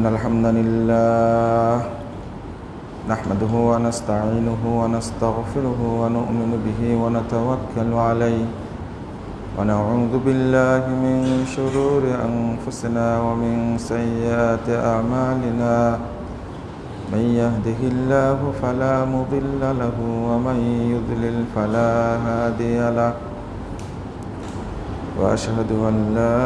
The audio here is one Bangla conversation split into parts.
إن الحمد لله نحمده ونستعينه ونستغفره ونؤمن به ونتوكل عليه ونعوذ بالله من شرور أنفسنا ومن سيئات أعمالنا من يهده الله فلا مضل له ومن يضلل فلا هادي له وأشهد أن لا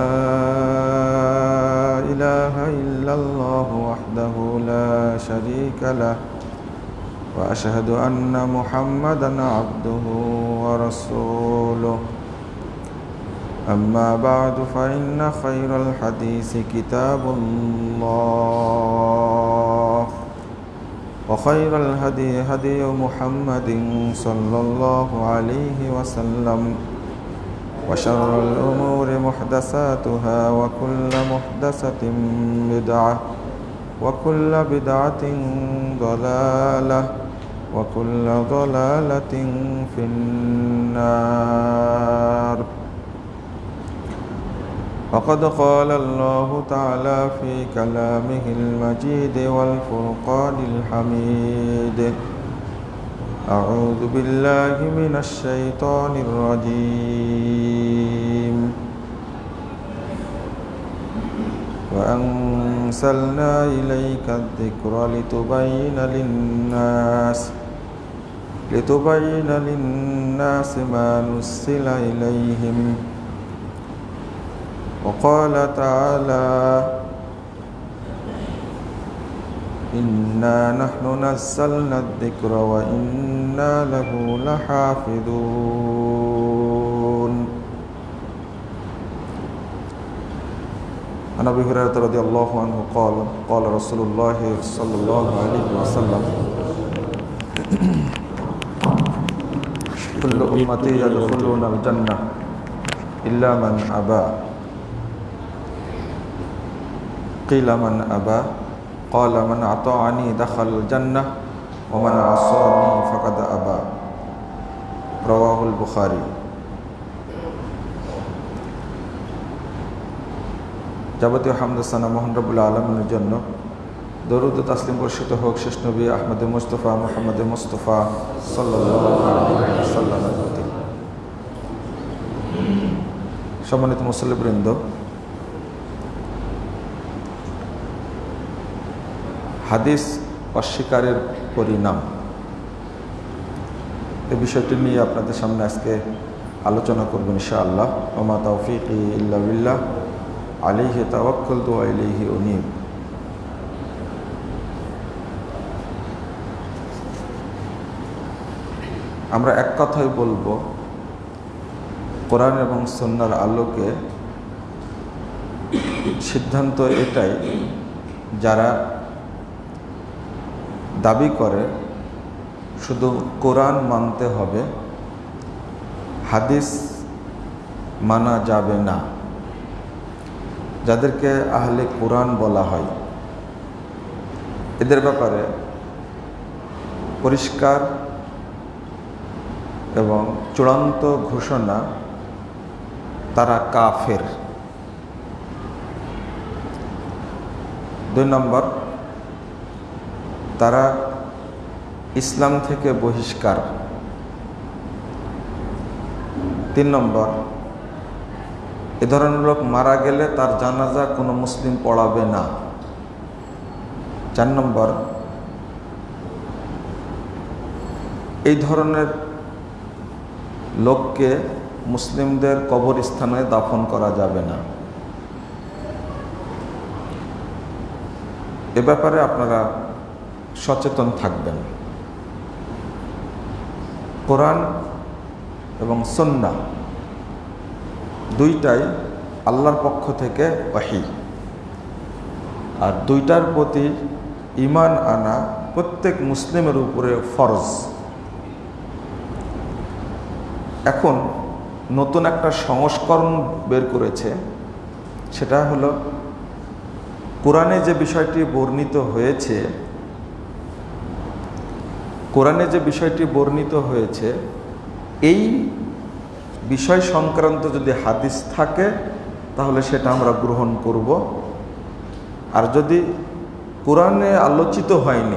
إله إلا الله وحده لا شريك له وأشهد أن محمدا عبده ورسوله. أما بعد فإن خير الحديث كتاب الله وخير الهدي هدي محمد صلى الله عليه وسلم. وشر الأمور محدثاتها وكل محدثة بدعة وكل بدعة ضلالة وكل ضلالة في النار. وقد قال الله تعالى في كلامه المجيد والفرقان الحميد. أعوذ بالله من الشيطان الرجيم. وأنزلنا إليك الذكر لتبين للناس لتبين للناس ما نزل إليهم. وقال تعالى إنا نحن نزلنا الذكر وإنا له لحافظون. عن أبي هريرة رضي الله عنه قال قال رسول الله صلى الله عليه وسلم كل أمتي يدخلون الجنة إلا من أبى. قيل من أبى؟ قال من أطاعني دخل الجنة ومن عصاني فقد أبى رواه البخاري যাবতীয় হামদাসানা মোহান রবুল্লা আলমের জন্য দরুদ তাসলিম বর্ষিত হোক শেষ নবী আহমদ মুস্তফা মোহাম্মদ মুস্তফা সাল্লাহ সম্মানিত মুসল্লিবৃন্দ হাদিস অস্বীকারের পরিণাম। এ বিষয়টি নিয়ে আপনাদের সামনে আজকে আলোচনা করব ইনশাআল্লাহ। ওমা তৌফিক ইল্লাবিল্লাহ আলিহি তাওয়াক্কুল দু আলিহি উনিব। আমরা এক কথাই বলব, কোরআন এবং সন্ন্যার আলোকে সিদ্ধান্ত এটাই, যারা দাবি করে, শুধু কোরআন মানতে হবে, হাদিস মানা যাবে না। যাদেরকে আহলে কোরআন বলা হয়। এদের ব্যাপারে পরিষ্কার এবং চূড়ান্ত ঘোষণা, তারা কাফের। দুই নম্বর তারা ইসলাম থেকে বহিষ্কার। তিন নম্বর, এ ধরনের লোক মারা গেলে তার জানাজা কোনো মুসলিম পড়াবে না। চার নম্বর, এই ধরনের লোককে মুসলিমদের কবরস্থানে দাফন করা যাবে না। এ ব্যাপারে আপনারা সচেতন থাকবেন। কোরআন এবং সন্না দুইটাই আল্লাহর পক্ষ থেকে ওয়াহি। আর দুইটার প্রতি ইমান আনা প্রত্যেক মুসলিমের উপরে ফরজ। এখন নতুন একটা সংস্করণ বের করেছে, সেটা হলো, কোরআনে যে বিষয়টি বর্ণিত হয়েছে কোরআনে যে বিষয়টি বর্ণিত হয়েছে, এই বিষয় সংক্রান্ত যদি হাদিস থাকে, তাহলে সেটা আমরা গ্রহণ করব। আর যদি কোরআনে আলোচিত হয়নি,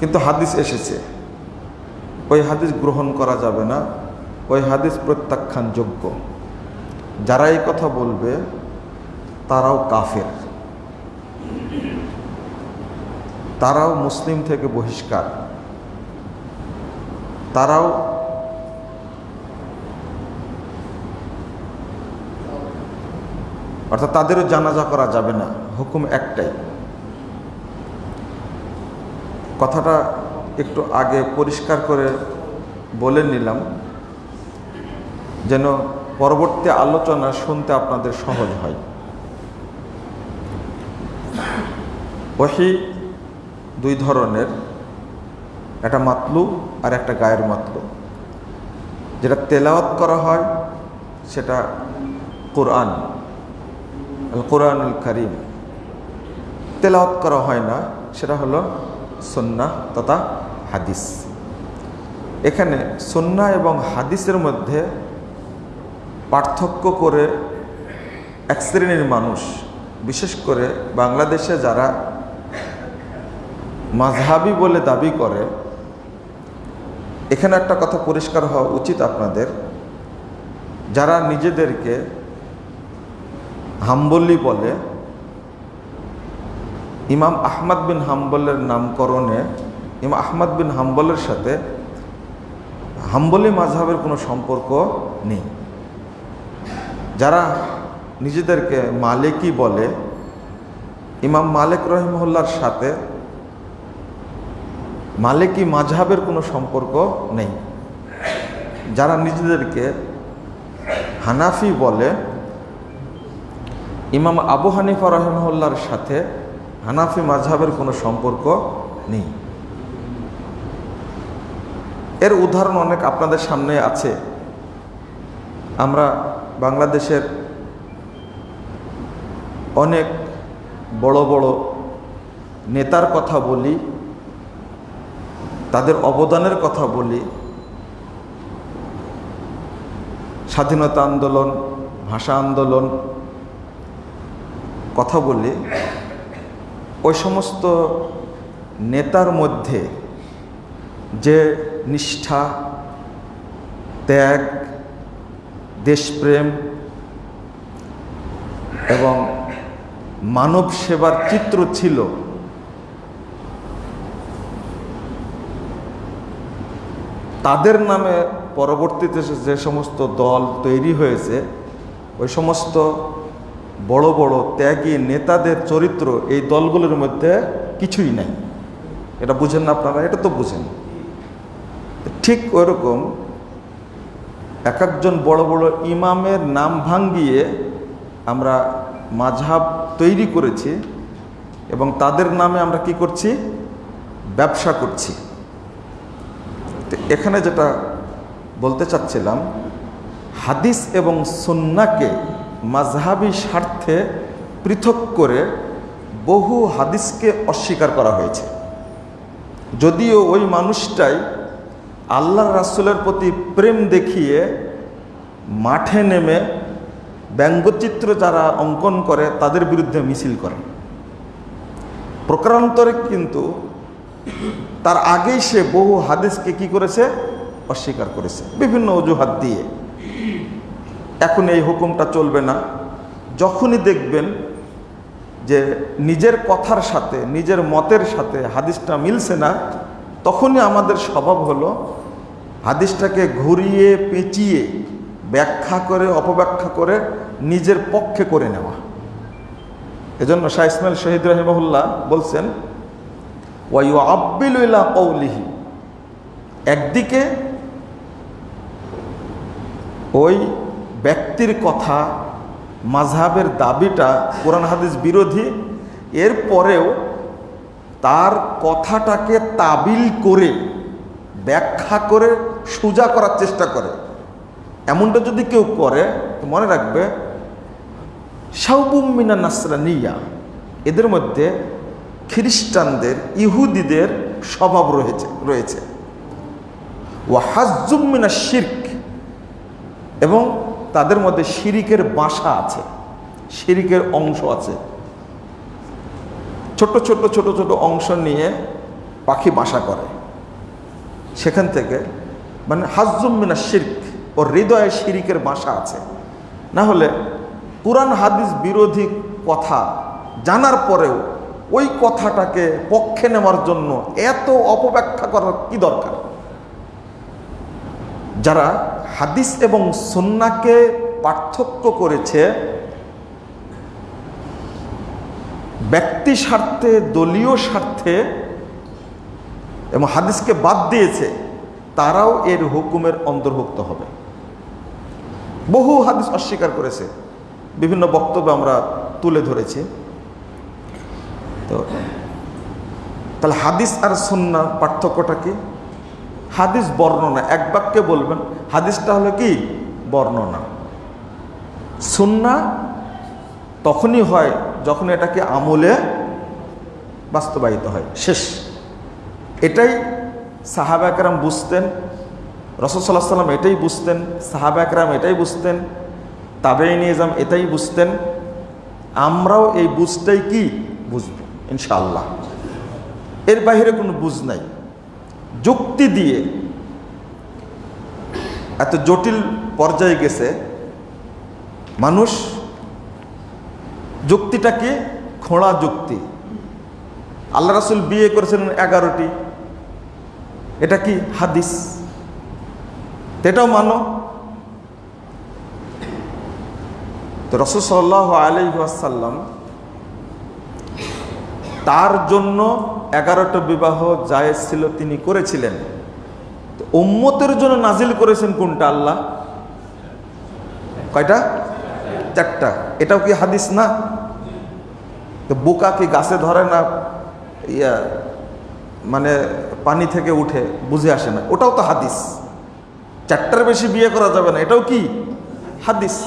কিন্তু হাদিস এসেছে, ওই হাদিস গ্রহণ করা যাবে না, ওই হাদিস প্রত্যাখ্যানযোগ্য। যারা এই কথা বলবে, তারাও কাফের। তারাও মুসলিম থেকে বহিষ্কার। তারাও অর্থাৎ তাদেরও জানাজা করা যাবে না, হুকুম একটাই। কথাটা একটু আগে পরিষ্কার করে বলে নিলাম, যেন পরবর্তী আলোচনা শুনতে আপনাদের সহজ হয়। ওহি দুই ধরনের একটা মাতলু আর একটা গায়ের মাতলু। যেটা তেলাওয়াত করা হয়, সেটা কোরআন কোরআনুল করিম। তেলাওয়াত করা হয় না, সেটা হলো সন্না তথা হাদিস। এখানে সন্না এবং হাদিসের মধ্যে পার্থক্য করে এক শ্রেণির মানুষ, বিশেষ করে বাংলাদেশে যারা মাঝহাবি বলে দাবি করে এখানে একটা কথা পরিষ্কার হওয়া উচিত আপনাদের। যারা নিজেদেরকে হাম্বলি বলে, ইমাম আহমদ বিন হাম্বলের নামকরণে, ইমাম আহমদ বিন হাম্বলের সাথে হাম্বলি মাঝহাবের কোনো সম্পর্ক নেই। যারা নিজেদেরকে মালিকই বলে, ইমাম মালিক রহিমহল্লার সাথে মালিকি মাঝহাবের কোনো সম্পর্ক নেই। যারা নিজেদেরকে হানাফি বলে, ইমাম আবু হানিফা রহমহল্লার সাথে হানাফি মাঝহাবের কোনো সম্পর্ক নেই। এর উদাহরণ অনেক আপনাদের সামনে আছে। আমরা বাংলাদেশের অনেক বড় বড় নেতার কথা বলি তাদের অবদানের কথা বলি। স্বাধীনতা আন্দোলন, ভাষা আন্দোলন কথা বলি। ওই সমস্ত নেতার মধ্যে যে নিষ্ঠা, ত্যাগ, দেশপ্রেম এবং মানব সেবার চিত্র ছিল তাদের নামে পরবর্তীতে যে সমস্ত দল তৈরি হয়েছে, ওই সমস্ত বড় বড় ত্যাগী নেতাদের চরিত্র এই দলগুলোর মধ্যে কিছুই নাই। এটা বুঝেন না আপনারা? এটা তো বুঝেন। ঠিক ওরকম এক একজন বড় বড় ইমামের নাম ভাঙ্গিয়ে আমরা মাঝহাব তৈরি করেছি এবং তাদের নামে আমরা কি করছি? ব্যবসা করছি। তো, এখানে যেটা বলতে চাচ্ছিলাম, হাদিস এবং সন্নাকে মাঝহাবি স্বার্থে পৃথক করে বহু হাদিসকে অস্বীকার করা হয়েছে। যদিও ওই মানুষটাই আল্লাহ রাসুলের প্রতি প্রেম দেখিয়ে মাঠে নেমে ব্যঙ্গচিত্র যারা অঙ্কন করে তাদের বিরুদ্ধে মিছিল করে। প্রকারান্তরে কিন্তু তার আগেই সে বহু হাদিসকে কি করেছে? অস্বীকার করেছে। বিভিন্ন অজুহাত দিয়ে। এখন এই হুকুমটা চলবে না। যখনই দেখবেন যে নিজের কথার সাথে, নিজের মতের সাথে হাদিসটা মিলছে না, তখনই আমাদের স্বভাব হলো হাদিসটাকে ঘুরিয়ে, পেঁচিয়ে, ব্যাখ্যা করে, অপব্যাখ্যা করে নিজের পক্ষে করে নেওয়া। এজন্য শাহ ইসমাইল শহীদ রহিমহুল্লাহ বলছেন ওয়াইউ আব্বিল্লা কৌলিহি একদিকে ওই ব্যক্তির কথা মাঝহাবের দাবিটা কোরআন হাদিস বিরোধী, এর পরেও তার কথাটাকে তাবিল করে, ব্যাখ্যা করে, সোজা করার চেষ্টা করে। এমনটা যদি কেউ করে, তো মনে রাখবে সাউবুমিনা নাসরানিয়া, এদের মধ্যে খ্রিস্টানদের, ইহুদিদের স্বভাব রয়েছে রয়েছে। ও হাজুমিনা শির্ক, এবং তাদের মধ্যে শিরিকের বাসা আছে, শিরিকের অংশ আছে। ছোট ছোট ছোট ছোট অংশ নিয়ে পাখি বাসা করে। সেখান থেকে মানে হাজুম মিনা শির্ক, ও হৃদয়ে শিরিকের বাসা আছে। না হলে কোরআন হাদিস বিরোধী কথা জানার পরেও ওই কথাটাকে পক্ষে নেওয়ার জন্য এত অপব্যাখ্যা করার কি দরকার? যারা হাদিস এবং সন্নাকে পার্থক্য করেছে, ব্যক্তি স্বার্থে, দলীয় স্বার্থে এবং হাদিসকে বাদ দিয়েছে, তারাও এর হুকুমের অন্তর্ভুক্ত হবে। বহু হাদিস অস্বীকার করেছে। বিভিন্ন বক্তব্য আমরা তুলে ধরেছি। তো, তাহলে হাদিস আর সন্না পার্থক্যটা কি? হাদিস বর্ণনা, এক বাক্যে বলবেন, হাদিসটা হলো কি? বর্ণনা। সুন্না তখনই হয় যখন এটাকে আমলে বাস্তবায়িত হয়, শেষ। এটাই সাহাবা একরাম বুঝতেন রসদ সাল্লাহ সাল্লাম এটাই বুঝতেন, সাহাবা একরাম এটাই বুঝতেন তাবেই নিজাম এটাই বুঝতেন। আমরাও এই বুঝটাই কি? বুঝব। ইনশাআল্লাহ। এর বাইরে কোনো বুঝ নাই। যুক্তি দিয়ে এত জটিল পর্যায়ে গেছে, মানুষ যুক্তিটাকে খোঁড়া যুক্তি। আল্লাহ রাসুল বিয়ে করেছিলেন এগারোটি। এটা কি হাদিস? এটাও মানো। তো রসুল সাল্লাহ আলি আসাল্লাম তার জন্য এগারোটা বিবাহ জায়েজ ছিল তিনি করেছিলেন। উম্মতের জন্য নাজিল করেছেন কোনটা আল্লাহ? কয়টা? চারটা। এটাও কি হাদিস না? তো বোকা কি গাছে ধরে না ইয়া মানে পানি থেকে উঠে? বুঝে আসে না। ওটাও তো হাদিস। চারটার বেশি বিয়ে করা যাবে না। এটাও কি? হাদিস।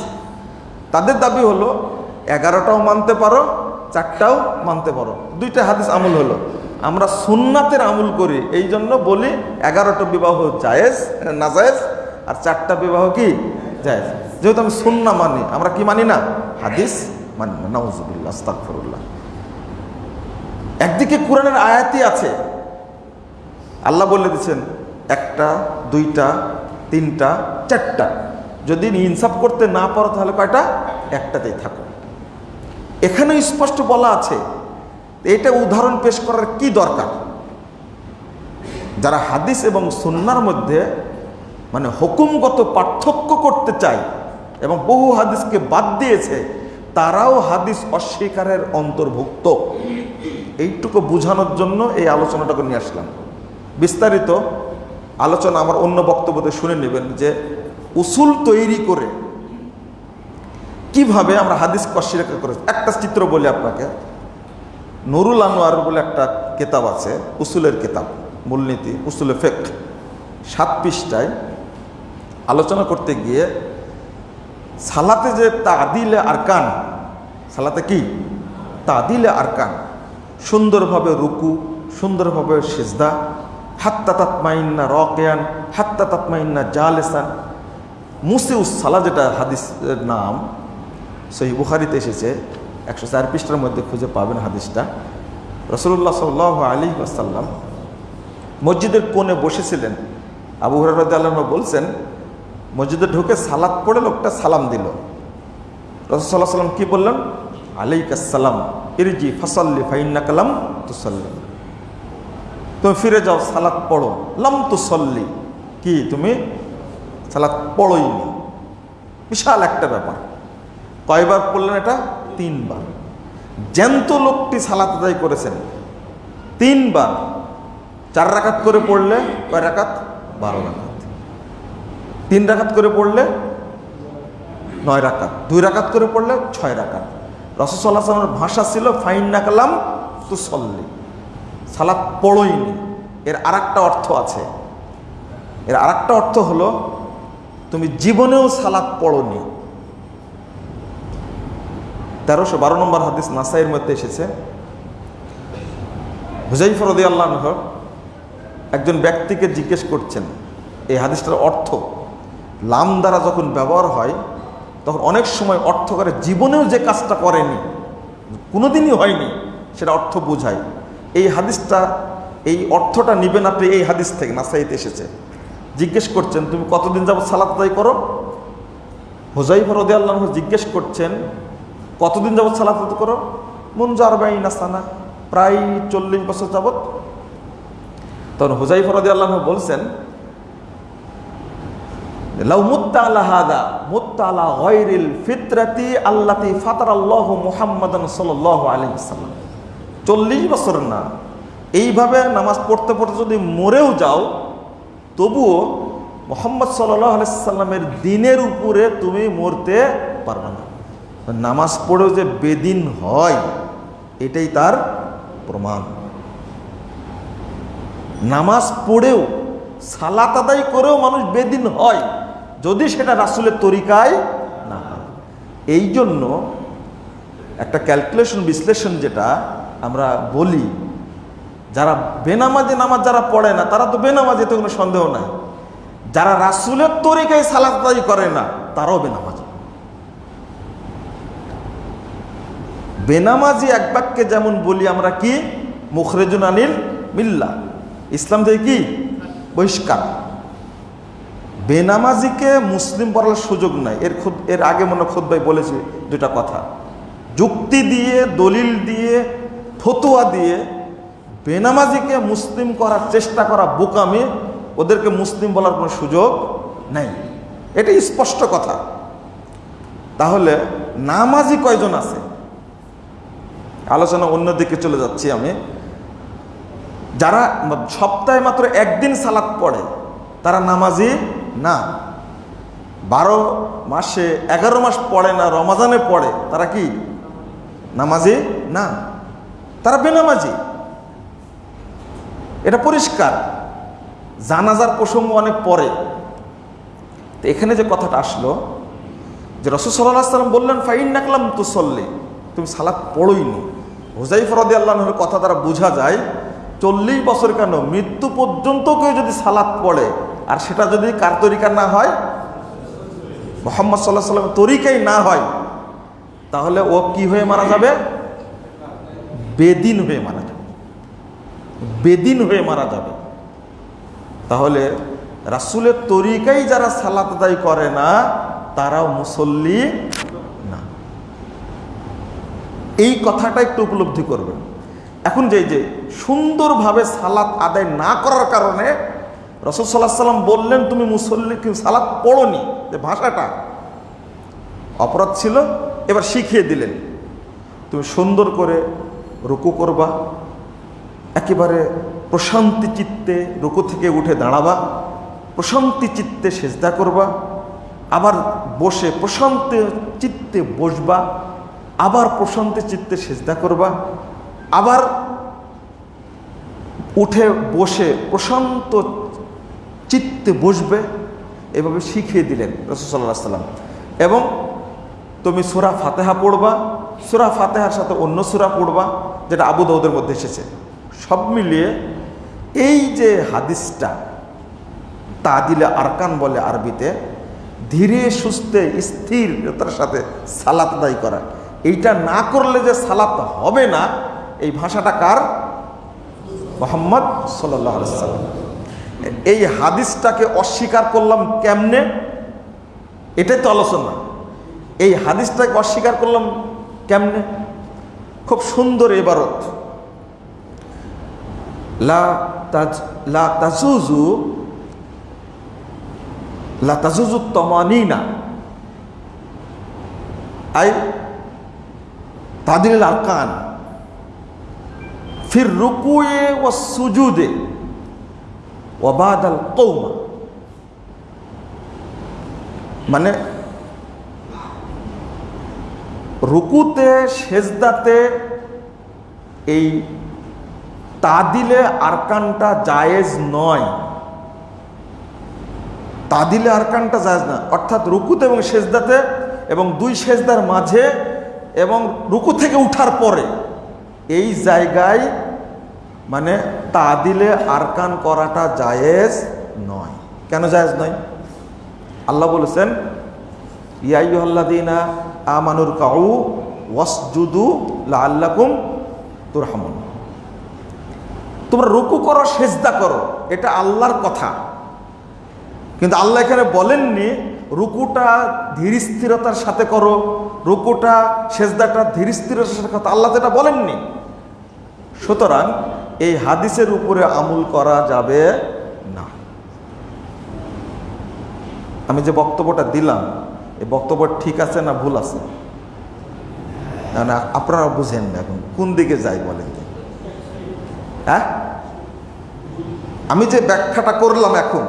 তাদের দাবি হলো, এগারোটাও মানতে পারো চারটাও মানতে পারো। দুইটা হাদিস আমল হলো। আমরা সুন্নাতের আমল করি এই জন্য বলি এগারোটা বিবাহ জায়েজ না জায়েজ আর চারটা বিবাহ কি? জায়েজ। যেহেতু আমি সুন্না মানি, আমরা কি মানি না? হাদিস মানি না। আস্তাকফরুল্লাহ একদিকে কোরআনের আয়াতই আছে। আল্লাহ বলে দিচ্ছেন একটা, দুইটা, তিনটা, চারটা। যদি ইনসাফ করতে না পারো, তাহলে কয়টা? একটাতেই থাকো। এখানে স্পষ্ট বলা আছে, এটা উদাহরণ পেশ করার কি দরকার? যারা হাদিস এবং সুন্নার মধ্যে মানে হুকুমগত পার্থক্য করতে চায় এবং বহু হাদিসকে বাদ দিয়েছে, তারাও হাদিস অস্বীকারের অন্তর্ভুক্ত। এইটুকু বোঝানোর জন্য এই আলোচনাটাকে নিয়ে আসলাম। বিস্তারিত আলোচনা আমার অন্য বক্তব্যতে শুনে নেবেন যে, উসুল তৈরি করে কীভাবে আমরা হাদিস অস্বীকার করে একটা চিত্র বলি আপনাকে। নুরুল আনোয়ার বলে একটা কেতাব আছে, উসুলের কেতাব, মূলনীতি, উসুলে ফেক সাত পৃষ্ঠায় আলোচনা করতে গিয়ে সালাতে যে তাদিলে আরকান, সালাতে কি? তাদিলে আরকান। সুন্দরভাবে রুকু, সুন্দরভাবে সেজদা, হাত্তা তাতমাইন্না রকেয়ান, হাত্তা তাতমাইন্না জালেসান। মুসিউস সালা যেটা হাদিসের নাম সেই বুখারিতে এসেছে, একশো চার পৃষ্ঠার মধ্যে খুঁজে পাবেন হাদিসটা। রসুল্লাহ সাল আলী আসাল্লাম মসজিদের কোণে বসেছিলেন। আবু হরারদ আল্লাহ বলছেন, মসজিদে ঢুকে সালাদ পড়ে লোকটা সালাম দিল। রসুল্লাহ সাল্লাম কি বললেন? আলাইকাসালাম ইরজি ফসল্লি ফাইন্না কালাম তুসল্লি। তুমি ফিরে যাও সালাদ পড়ো। লাম তুসল্লি, কি তুমি? সালাদ পড়োইনি। বিশাল একটা ব্যাপার। কয়বার পড়লেন এটা? তিনবার। জ্যান্ত লোকটি সালাত আদায় করেছেন। তিনবার। চার রাকাত করে পড়লে কয় রাকাত? বারো রাকাত। তিন রাকাত করে পড়লে নয় রাকাত। দুই রাকাত করে পড়লে ছয় রাকাত। রসসাল্লাহ সাল্লামের ভাষা ছিল, ফাইন না কালাম তু সল্লি। সালাত পড়ইনি। এর আর অর্থ আছে। এর আর অর্থ হলো, তুমি জীবনেও সালাত পড়নি। তেরোশো বারো নম্বর হাদিস নাসাইয়ের মধ্যে এসেছে। হুজাইফর রদি আল্লাহ একজন ব্যক্তিকে জিজ্ঞেস করছেন, এই হাদিসটার অর্থ? লাম দ্বারা যখন ব্যবহার হয়, তখন অনেক সময় অর্থ করে জীবনেও যে কাজটা করেনি, কোনোদিনই হয়নি, সেটা অর্থ বোঝায়। এই হাদিসটা, এই অর্থটা নিবেন আপনি এই হাদিস থেকে, নাসাইতে এসেছে। জিজ্ঞেস করছেন, তুমি কতদিন যাবত সালাত করো? হোজাইফ রদে আল্লাহ জিজ্ঞেস করছেন কতদিন যাবৎ সালাত করো? মুনজার বাই নাসানা প্রায় চল্লিশ বছর যাবৎ। তখন হুজাইফ রদি আল্লাহ বলছেন 40 বছর না, এইভাবে নামাজ পড়তে পড়তে যদি মরেও যাও, তবুও মোহাম্মদ সাল্লাহ আলাইসাল্লামের দিনের উপরে তুমি মরতে পারবে না। নামাজ পড়েও যে বেদিন হয়, এটাই তার প্রমাণ। নামাজ পড়েও, সালাত আদায় করেও মানুষ বেদিন হয়, যদি সেটা রাসুলের তরিকায় না হয়। এই জন্য একটা ক্যালকুলেশন, বিশ্লেষণ যেটা আমরা বলি, যারা বেনামাজে নামাজ যারা পড়ে না, তারা তো বেনামাজে তো কোনো সন্দেহ নাই। যারা রাসুলের তরিকায় সালাত আদায় করে না, তারাও বেনামাজি। বেনামাজি এক বাক্যে যেমন বলি আমরা কি? মুখরেজুন আনিল মিল্লা। ইসলাম থেকে কি? বহিষ্কার। বেনামাজিকে মুসলিম বলার সুযোগ নাই। এর খুদ এর আগে মনে খুদ ভাই বলেছে দুটা কথা। যুক্তি দিয়ে, দলিল দিয়ে, ফতুয়া দিয়ে বেনামাজিকে মুসলিম করার চেষ্টা করা বোকামি ওদেরকে মুসলিম বলার কোনো সুযোগ নাই। এটা স্পষ্ট কথা। তাহলে নামাজি কয়জন আছে? আলোচনা অন্যদিকে চলে যাচ্ছি আমি। যারা সপ্তাহে মাত্র একদিন সালাত পড়ে, তারা নামাজি না। বারো মাসে এগারো মাস পড়ে না, রমাজানে পড়ে, তারা কি? নামাজি না। তারা বেনামাজি। এটা পরিষ্কার। জানাজার প্রসঙ্গ অনেক পরে। তো এখানে যে কথাটা আসলো, যে রসুল সাল্লাহ সাল্লাম বললেন ফাইন নাকলাম সল্লে তুমি সালাদ পড়োইনি। হুজাইফ রদি আল্লাহর কথা দ্বারা বোঝা যায়, চল্লিশ বছর কেন? মৃত্যু পর্যন্ত কেউ যদি সালাদ পড়ে, আর সেটা যদি কার তরিকা না হয়? মোহাম্মদ সাল্লাহ সাল্লাম তরিকাই না হয়, তাহলে ও কি হয়ে মারা যাবে? বেদিন হয়ে মারা যাবে। বেদিন হয়ে মারা যাবে। তাহলে রাসুলের তরিকাই যারা সালাত আদায় করে না, তারাও মুসল্লি এই কথাটা একটু উপলব্ধি করবেন। এখন যে যে সুন্দরভাবে সালাত আদায় না করার কারণে রসদ সাল্লাহ সাল্লাম বললেন, তুমি মুসল্লি, কিন্তু সালাত পড়নি। যে ভাষাটা অপরাধ ছিল, এবার শিখিয়ে দিলেন। তুমি সুন্দর করে রুকু করবা, একেবারে প্রশান্তি চিত্তে রুকু থেকে উঠে দাঁড়াবা, প্রশান্তি চিত্তে সেজদা করবা, আবার বসে প্রশান্তি চিত্তে বসবা আবার প্রশান্তি চিত্তে সেজদা করবা, আবার উঠে বসে প্রশান্ত চিত্তে বসবে, এভাবে শিখিয়ে দিলেন রসুল্লাহ সাল্লাম এবং তুমি সুরা ফাতেহা পড়বা, সুরা ফাতেহার সাথে অন্য সুরা পড়বা, যেটা আবু দাউদের মধ্যে এসেছে। সব মিলিয়ে এই যে হাদিসটা তা দিলে আরকান বলে আরবিতে, ধীরে সুস্থে স্থিরতার সাথে সালাত আদায় করা এইটা না করলে যে সালাত হবে না, এই ভাষাটা কার? মোহাম্মদ সাল্লাম এই হাদিসটাকে অস্বীকার করলাম কেমনে? এটাই তো আলোচনা। এই হাদিসটাকে অস্বীকার করলাম কেমনে? খুব সুন্দর এবারত। লা তাজ, লা তাজুজু লা তাজুজু আই তাদিল আরকান। ফির রুকুয়ে ও সুজুদে ওবাদাল কৌমা মানে রুকুতে, সেজদাতে এই তাদিলে আরকানটা জায়েজ নয়। তাদিলে আরকানটা জায়েজ না অর্থাৎ রুকুতে এবং সেজদাতে এবং দুই সেজদার মাঝে এবং রুকু থেকে উঠার পরে এই জায়গায় মানে তা দিলে আরকান করাটা জায়েজ নয়। কেন জায়েজ নয়? আল্লাহ বলেছেন ইয়াইহল্লাদিনা আমানুর কাউ ওয়াসজুদু লাল্লাকুম তুরহামুন। তোমরা রুকু করো, সেজদা করো, এটা আল্লাহর কথা। কিন্তু আল্লাহ এখানে বলেননি, রুকুটা ধীর স্থিরতার সাথে করো রুকুটা, সেজদাটা ধীর স্থিরতার সাথে কথা আল্লাহ এটা বলেননি। সুতরাং এই হাদিসের উপরে আমল করা যাবে না। আমি যে বক্তব্যটা দিলাম, এই বক্তব্য ঠিক আছে না ভুল আছে? না আপনারা বুঝেন না এখন, কোন দিকে যাই বলেন? হ্যাঁ? আমি যে ব্যাখ্যাটা করলাম এখন,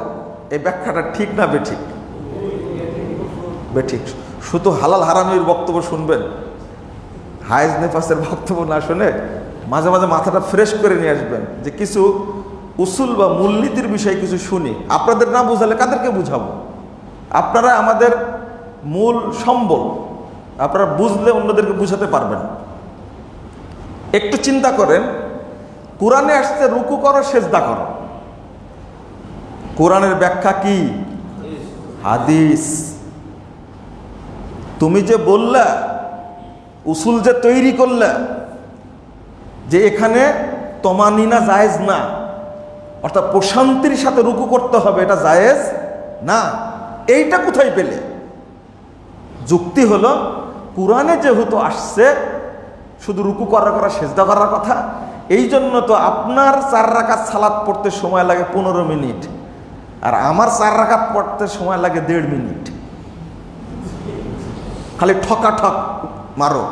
এই ব্যাখ্যাটা ঠিক না বেঠিক? বেঠিক। শুধু হালাল হারামির বক্তব্য শুনবেন। হায়েজ নেফাসের বক্তব্য না শুনে মাঝে মাঝে মাথাটা ফ্রেশ করে নিয়ে আসবেন যে কিছু উসুল বা মূলনীতির বিষয়ে কিছু শুনি। আপনাদের না বুঝালে কাদেরকে বুঝাবো? আপনারা আমাদের মূল সম্বল, আপনারা বুঝলে অন্যদেরকে বুঝাতে পারবেন। একটু চিন্তা করেন, কোরআনে আসছে রুকু করো, সেজদা করো। কোরআনের ব্যাখ্যা কি? হাদিস। তুমি যে বললা, উসুল যে তৈরি করলা, যে এখানে তমানিনা জায়েজ না, অর্থাৎ প্রশান্তির সাথে রুকু করতে হবে, এটা জায়েজ না। এইটা কোথায় পেলে? যুক্তি হলো, কোরআনে যেহেতু আসছে, শুধু রুকু করার করা সেজদা করার কথা, এই জন্য তো আপনার চার রাকাত সালাদ পড়তে সময় লাগে পনেরো মিনিট, আর আমার চার রাকাত পড়তে সময় লাগে দেড় মিনিট। খালি ঠকা ঠক মারো।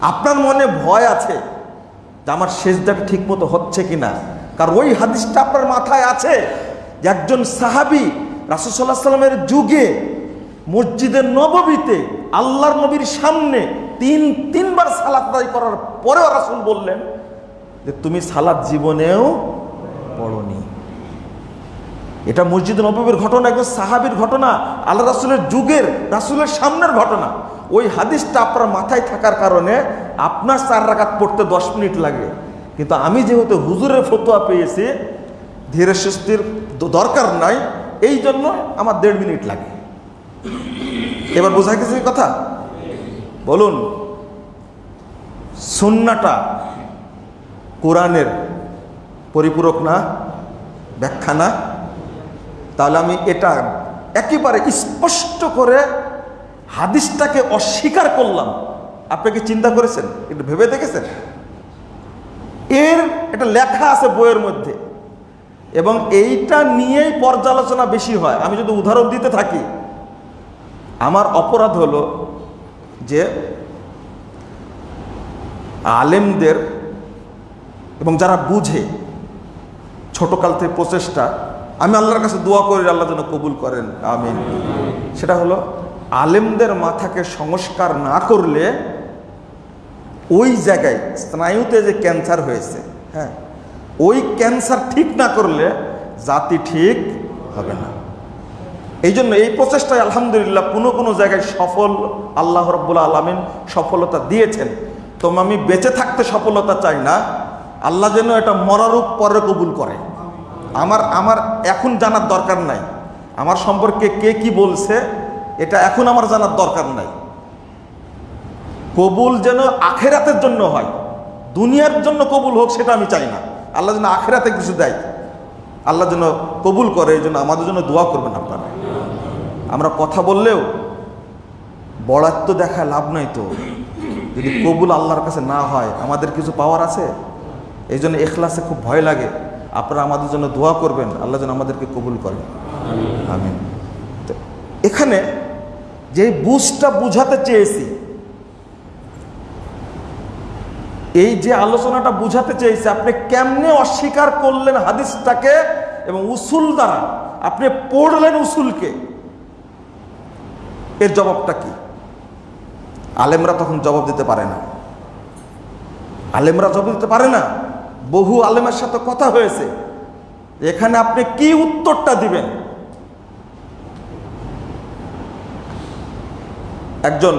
আপনার মনে ভয় আছে যে আমার সেজদাটা ঠিক মতো হচ্ছে কিনা? কারণ ওই হাদিসটা আপনার মাথায় আছে যে একজন সাহাবি রাসুসাল্লাহ সাল্লামের যুগে মসজিদের নববীতে আল্লাহর নবীর সামনে তিন, তিনবার সালাত আদায় করার পরেও রাসুল বললেন যে তুমি সালাদ জীবনেও পড়নি। এটা মসজিদ নবীর ঘটনা, একজন সাহাবির ঘটনা, আল্লাহ রাসুলের যুগের, রাসুলের সামনের ঘটনা। ওই হাদিসটা আপনার মাথায় থাকার কারণে আপনার চার রাকাত পড়তে দশ মিনিট লাগে। কিন্তু আমি যেহেতু হুজুরের ফতোয়া পেয়েছি, ধীরে সুস্থির দরকার নাই, এই জন্য আমার দেড় মিনিট লাগে। এবার বোঝা গেছে কথা? বলুন, সুন্নাটা কোরআনের পরিপূরক না, ব্যাখ্যা না? তাহলে আমি এটা একেবারে স্পষ্ট করে হাদিসটাকে অস্বীকার করলাম। আপনি কি চিন্তা করেছেন? একটু ভেবে দেখেছেন? এর এটা লেখা আছে বইয়ের মধ্যে। এবং এইটা নিয়েই পর্যালোচনা বেশি হয়। আমি যদি উদাহরণ দিতে থাকি, আমার অপরাধ হলো যে আলেমদের এবং যারা বুঝে ছোটকাল থেকে প্রচেষ্টা আমি আল্লাহর কাছে দোয়া করি, আল্লাহ যেন কবুল করেন। আমিন। সেটা হলো, আলেমদের মাথাকে সংস্কার না করলে ওই জায়গায় স্নায়ুতে যে ক্যান্সার হয়েছে হ্যাঁ ওই ক্যান্সার ঠিক না করলে জাতি ঠিক হবে না। এই জন্য এই প্রচেষ্টায় আলহামদুলিল্লাহ কোনো কোনো জায়গায় সফল আল্লাহ রব্বুল আলমিন সফলতা দিয়েছেন। তো আমি বেঁচে থাকতে সফলতা চাই না। আল্লাহ যেন এটা মরারূপ পরে কবুল করে। আমার আমার এখন জানার দরকার নাই। আমার সম্পর্কে কে কি বলছে, এটা এখন আমার জানার দরকার নাই। কবুল যেন আখেরাতের জন্য হয়। দুনিয়ার জন্য কবুল হোক, সেটা আমি চাই না। আল্লাহ যেন আখেরাতে কিছু দেয়। আল্লাহ যেন কবুল করে, এই জন্য আমাদের জন্য দোয়া করবেন আপনারা। আমরা কথা বললেও বড়াত্ম দেখা লাভ নাই তো। যদি কবুল আল্লাহর কাছে না হয়, আমাদের কিছু পাওয়ার আছে? এই জন্য এখলাসে খুব ভয় লাগে। আপনারা আমাদের জন্য দোয়া করবেন, আল্লাহ যেন আমাদেরকে কবুল করেন। আমিন। তো এখানে যে বুঝটা বুঝাতে চেয়েছি, এই যে আলোচনাটা বুঝাতে চেয়েছি, আপনি কেমনে অস্বীকার করলেন হাদিসটাকে এবং উসুল দ্বারা আপনি পড়লেন উসুলকে? এর জবাবটা কি? আলেমরা তখন জবাব দিতে পারে না। আলেমরা জবাব দিতে পারে না? বহু আলেমের সাথে কথা হয়েছে। এখানে আপনি কি উত্তরটা দিবেন? একজন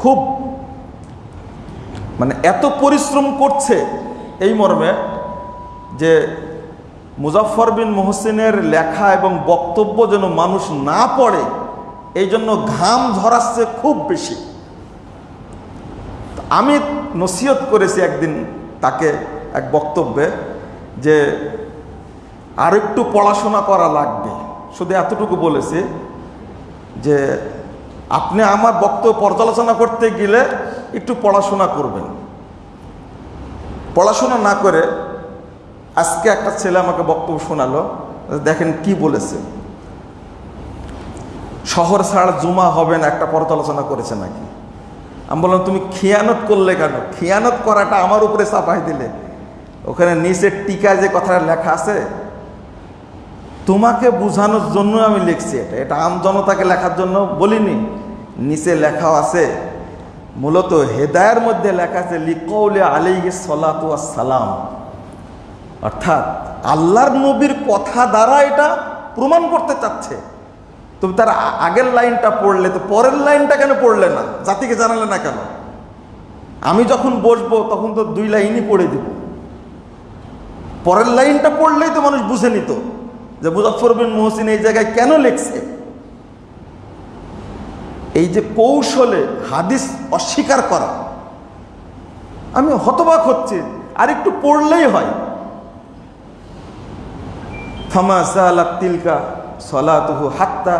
খুব মানে এত পরিশ্রম করছে এই মর্মে যে মুজাফর বিন মোহসিনের লেখা এবং বক্তব্য যেন মানুষ না পড়ে, এই জন্য ঘাম ঝরাচ্ছে খুব বেশি। আমি নসিহত করেছি একদিন তাকে এক বক্তব্যে যে আর একটু পড়াশোনা করা লাগবে। শুধু এতটুকু বলেছে যে আপনি আমার বক্তব্য পর্যালোচনা করতে গেলে একটু পড়াশোনা করবেন। পড়াশোনা না করে আজকে একটা ছেলে আমাকে বক্তব্য শোনালো, দেখেন কি বলেছে। শহর ছাড়া জুমা হবে না একটা পর্যালোচনা করেছে নাকি? আমি বললাম, তুমি খেয়ানত করলে কেন? খেয়ানত করাটা আমার উপরে চাপাই দিলে। ওখানে নিচের টিকায় যে কথাটা লেখা আছে, তোমাকে বোঝানোর জন্য আমি লিখছি এটা। এটা আম জনতাকে লেখার জন্য বলিনি। নিচে লেখাও আছে, মূলত হেদায়ের মধ্যে লেখা আছে লিকৌলে আলী সলাতু সালাম অর্থাৎ আল্লাহর নবীর কথা দ্বারা এটা প্রমাণ করতে চাচ্ছে। তুমি তার আগের লাইনটা পড়লে তো পরের লাইনটা কেন পড়লে না? জাতিকে জানালে না কেন? আমি যখন বসবো, তখন তো দুই লাইনই পড়ে দিব। পরের লাইনটা পড়লেই তো মানুষ বুঝে নিত যে মুজফর বিন মোহসিন এই জায়গায় কেন লিখছে? এই যে কৌশলে হাদিস অস্বীকার করা। আমি হতবাক হচ্ছি, আর একটু পড়লেই হয়। ফামা সালাত তিলকা সলাতুহু হাত্তা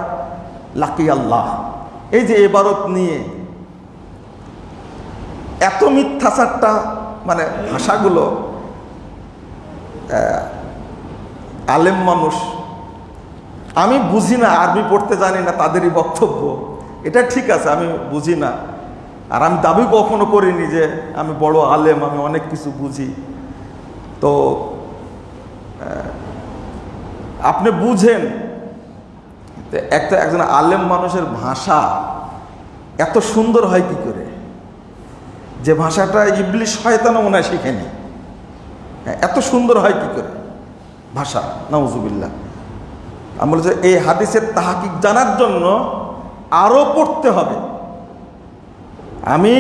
লাকি আল্লাহ এই যে এবারত নিয়ে এত মিথ্যাচারটা মানে ভাষাগুলো আলেম মানুষ। আমি বুঝি না, আরবি পড়তে জানি না, তাদেরই বক্তব্য। এটা ঠিক আছে, আমি বুঝি না। আর আমি দাবি কখনো করিনি যে আমি বড় আলেম, আমি অনেক কিছু বুঝি। তো আপনি বুঝেন একটা একজন আলেম মানুষের ভাষা এত সুন্দর হয় কি করে? যে ভাষাটা ইবলিশ হয় শয়তানও মনে হয় শিখেনি। এত সুন্দর হয় কি করে? ভাষা নওজুবিল্লা আমি বলছি এই হাদিসের তাহাকিক জানার জন্য আরও পড়তে হবে। আমি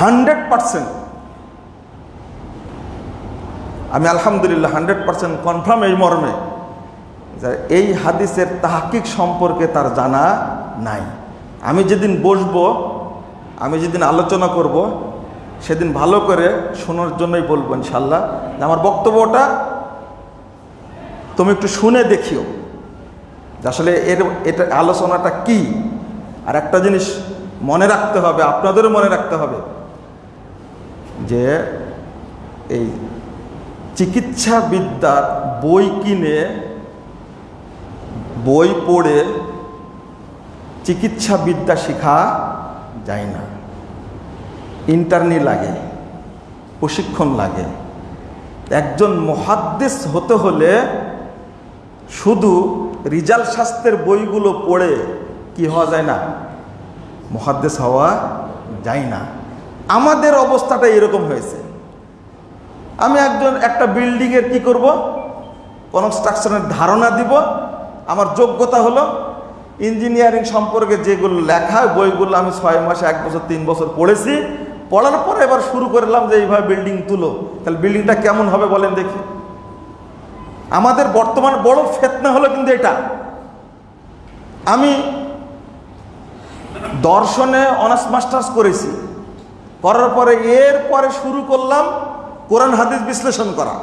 হান্ড্রেড পারসেন্ট, আমি আলহামদুলিল্লাহ হান্ড্রেড পারসেন্ট কনফার্ম এই মর্মে যে এই হাদিসের তাহাকিক সম্পর্কে তার জানা নাই। আমি যেদিন বসবো, আমি যেদিন আলোচনা করব সেদিন ভালো করে শোনার জন্যই বলব ইনশাল্লাহ। আমার বক্তব্যটা তুমি একটু শুনে দেখিও। আসলে এর এটা আলোচনাটা কি? আর একটা জিনিস মনে রাখতে হবে, আপনাদেরও মনে রাখতে হবে। যে এই চিকিৎসা বিদ্যার বই কিনে, বই পড়ে চিকিৎসা বিদ্যা শেখা যায় না। ইন্টারনি লাগে, প্রশিক্ষণ লাগে। একজন মহাদ্দেশ হতে হলে শুধু রিজাল শাস্ত্রের বইগুলো পড়ে কি হওয়া যায় না? মহাদ্দেশ হওয়া যায় না। আমাদের অবস্থাটা এরকম হয়েছে। আমি একজন, একটা বিল্ডিংয়ের কি করব? কনস্ট্রাকশনের ধারণা দিব। আমার যোগ্যতা হলো ইঞ্জিনিয়ারিং সম্পর্কে যেগুলো লেখা, বইগুলো আমি ছয় মাসে, এক বছর, তিন বছর পড়েছি। পড়ার পরে এবার শুরু করলাম যে এইভাবে বিল্ডিং তুলো। তাহলে বিল্ডিংটা কেমন হবে বলেন দেখি। আমাদের বর্তমান বড় ফেতনা হলো কিন্তু এটা। আমি দর্শনে অনার্স মাস্টার্স করেছি। করার পরে এর পরে শুরু করলাম কোরআন হাদিস বিশ্লেষণ করা।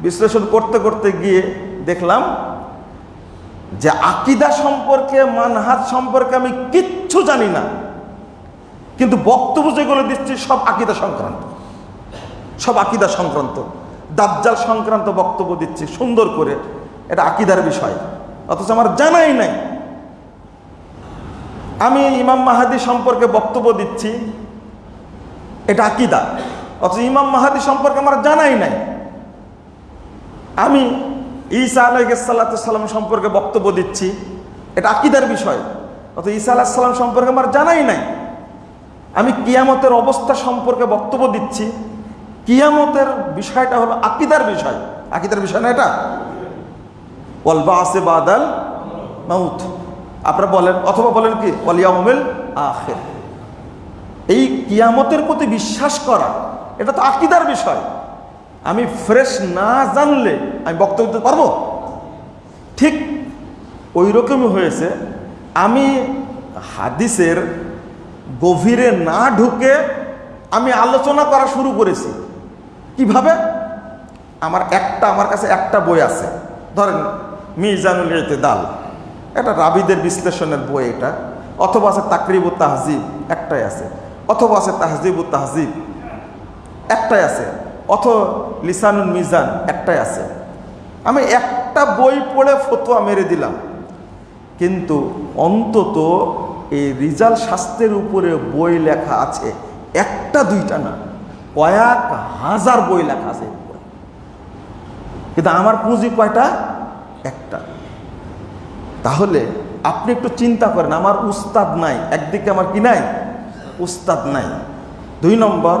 বিশ্লেষণ করতে করতে গিয়ে দেখলাম যে আকিদা সম্পর্কে, মানহাজ সম্পর্কে আমি কিচ্ছু জানি না। কিন্তু বক্তব্য যেগুলো দিচ্ছি সব আকিদা সংক্রান্ত। সব আকিদা সংক্রান্ত। দাজ্জাল সংক্রান্ত বক্তব্য দিচ্ছি সুন্দর করে। এটা আকিদার বিষয়। অথচ আমার জানাই নাই। আমি ইমাম মাহাদি সম্পর্কে বক্তব্য দিচ্ছি। এটা আকিদা। অথচ ইমাম মাহাদি সম্পর্কে আমার জানাই নাই। আমি ঈসা আলাইসাল্লাম সম্পর্কে বক্তব্য দিচ্ছি। এটা আকিদার বিষয়। অথচ ঈসা আলাহিসাল্লাম সম্পর্কে আমার জানাই নাই। আমি কিয়ামতের অবস্থা সম্পর্কে বক্তব্য দিচ্ছি। কিয়ামতের বিষয়টা হলো আকিদার বিষয়। আকিদার বিষয় না এটা? ওয়ালবা আসে বাদাল মাউথ আপনারা বলেন, অথবা বলেন কি ওয়ালিয়ামিল আখের। এই কিয়ামতের প্রতি বিশ্বাস করা, এটা তো আকিদার বিষয়। আমি ফ্রেশ না জানলে আমি বক্তব্য দিতে পারব? ঠিক ওই রকমই হয়েছে। আমি হাদিসের গভীরে না ঢুকে আমি আলোচনা করা শুরু করেছি। কীভাবে? আমার একটা, আমার কাছে একটা বই আছে। ধরেন, মিজানুল ইতেদাল। এটা রাবিদের বিশ্লেষণের বই এটা। অথবা আছে তাকরিব তাহজিব, একটাই আছে। অথবা আছে তাহজিব তাহজিব, একটাই আছে। অথ লিসানুল মিজান, একটাই আছে। আমি একটা বই পড়ে ফতোয়া মেরে দিলাম। কিন্তু অন্তত এই রিজাল শাস্ত্রের উপরে বই লেখা আছে, একটা দুইটা না, কয়েক হাজার বই লেখা আছে কিন্তু আমার পুঁজি কয়টা? একটা। তাহলে আপনি একটু চিন্তা করেন, আমার উস্তাদ নাই, একদিকে আমার কি নাই? উস্তাদ নাই। দুই নম্বর,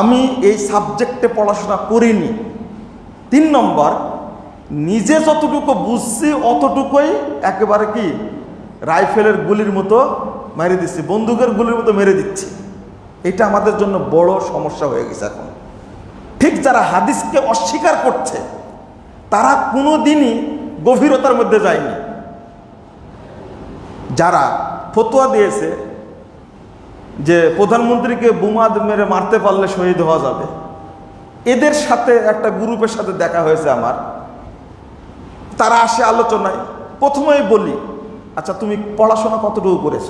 আমি এই সাবজেক্টে পড়াশোনা করিনি। তিন নম্বর, নিজে যতটুকু বুঝছি, অতটুকুই একেবারে কি রাইফেলের গুলির মতো মেরে দিচ্ছি, বন্দুকের গুলির মতো মেরে দিচ্ছি। এটা আমাদের জন্য বড় সমস্যা হয়ে গেছে এখন। ঠিক যারা হাদিসকে অস্বীকার করছে, তারা কোনো দিনই গভীরতার মধ্যে যায়নি। যারা ফতোয়া দিয়েছে যে প্রধানমন্ত্রীকে বোমা মেরে মারতে পারলে শহীদ হওয়া যাবে, এদের সাথে একটা গ্রুপের সাথে দেখা হয়েছে আমার। তারা আসে আলোচনায়। প্রথমেই বলি আচ্ছা তুমি পড়াশোনা কতটুকু করেছ?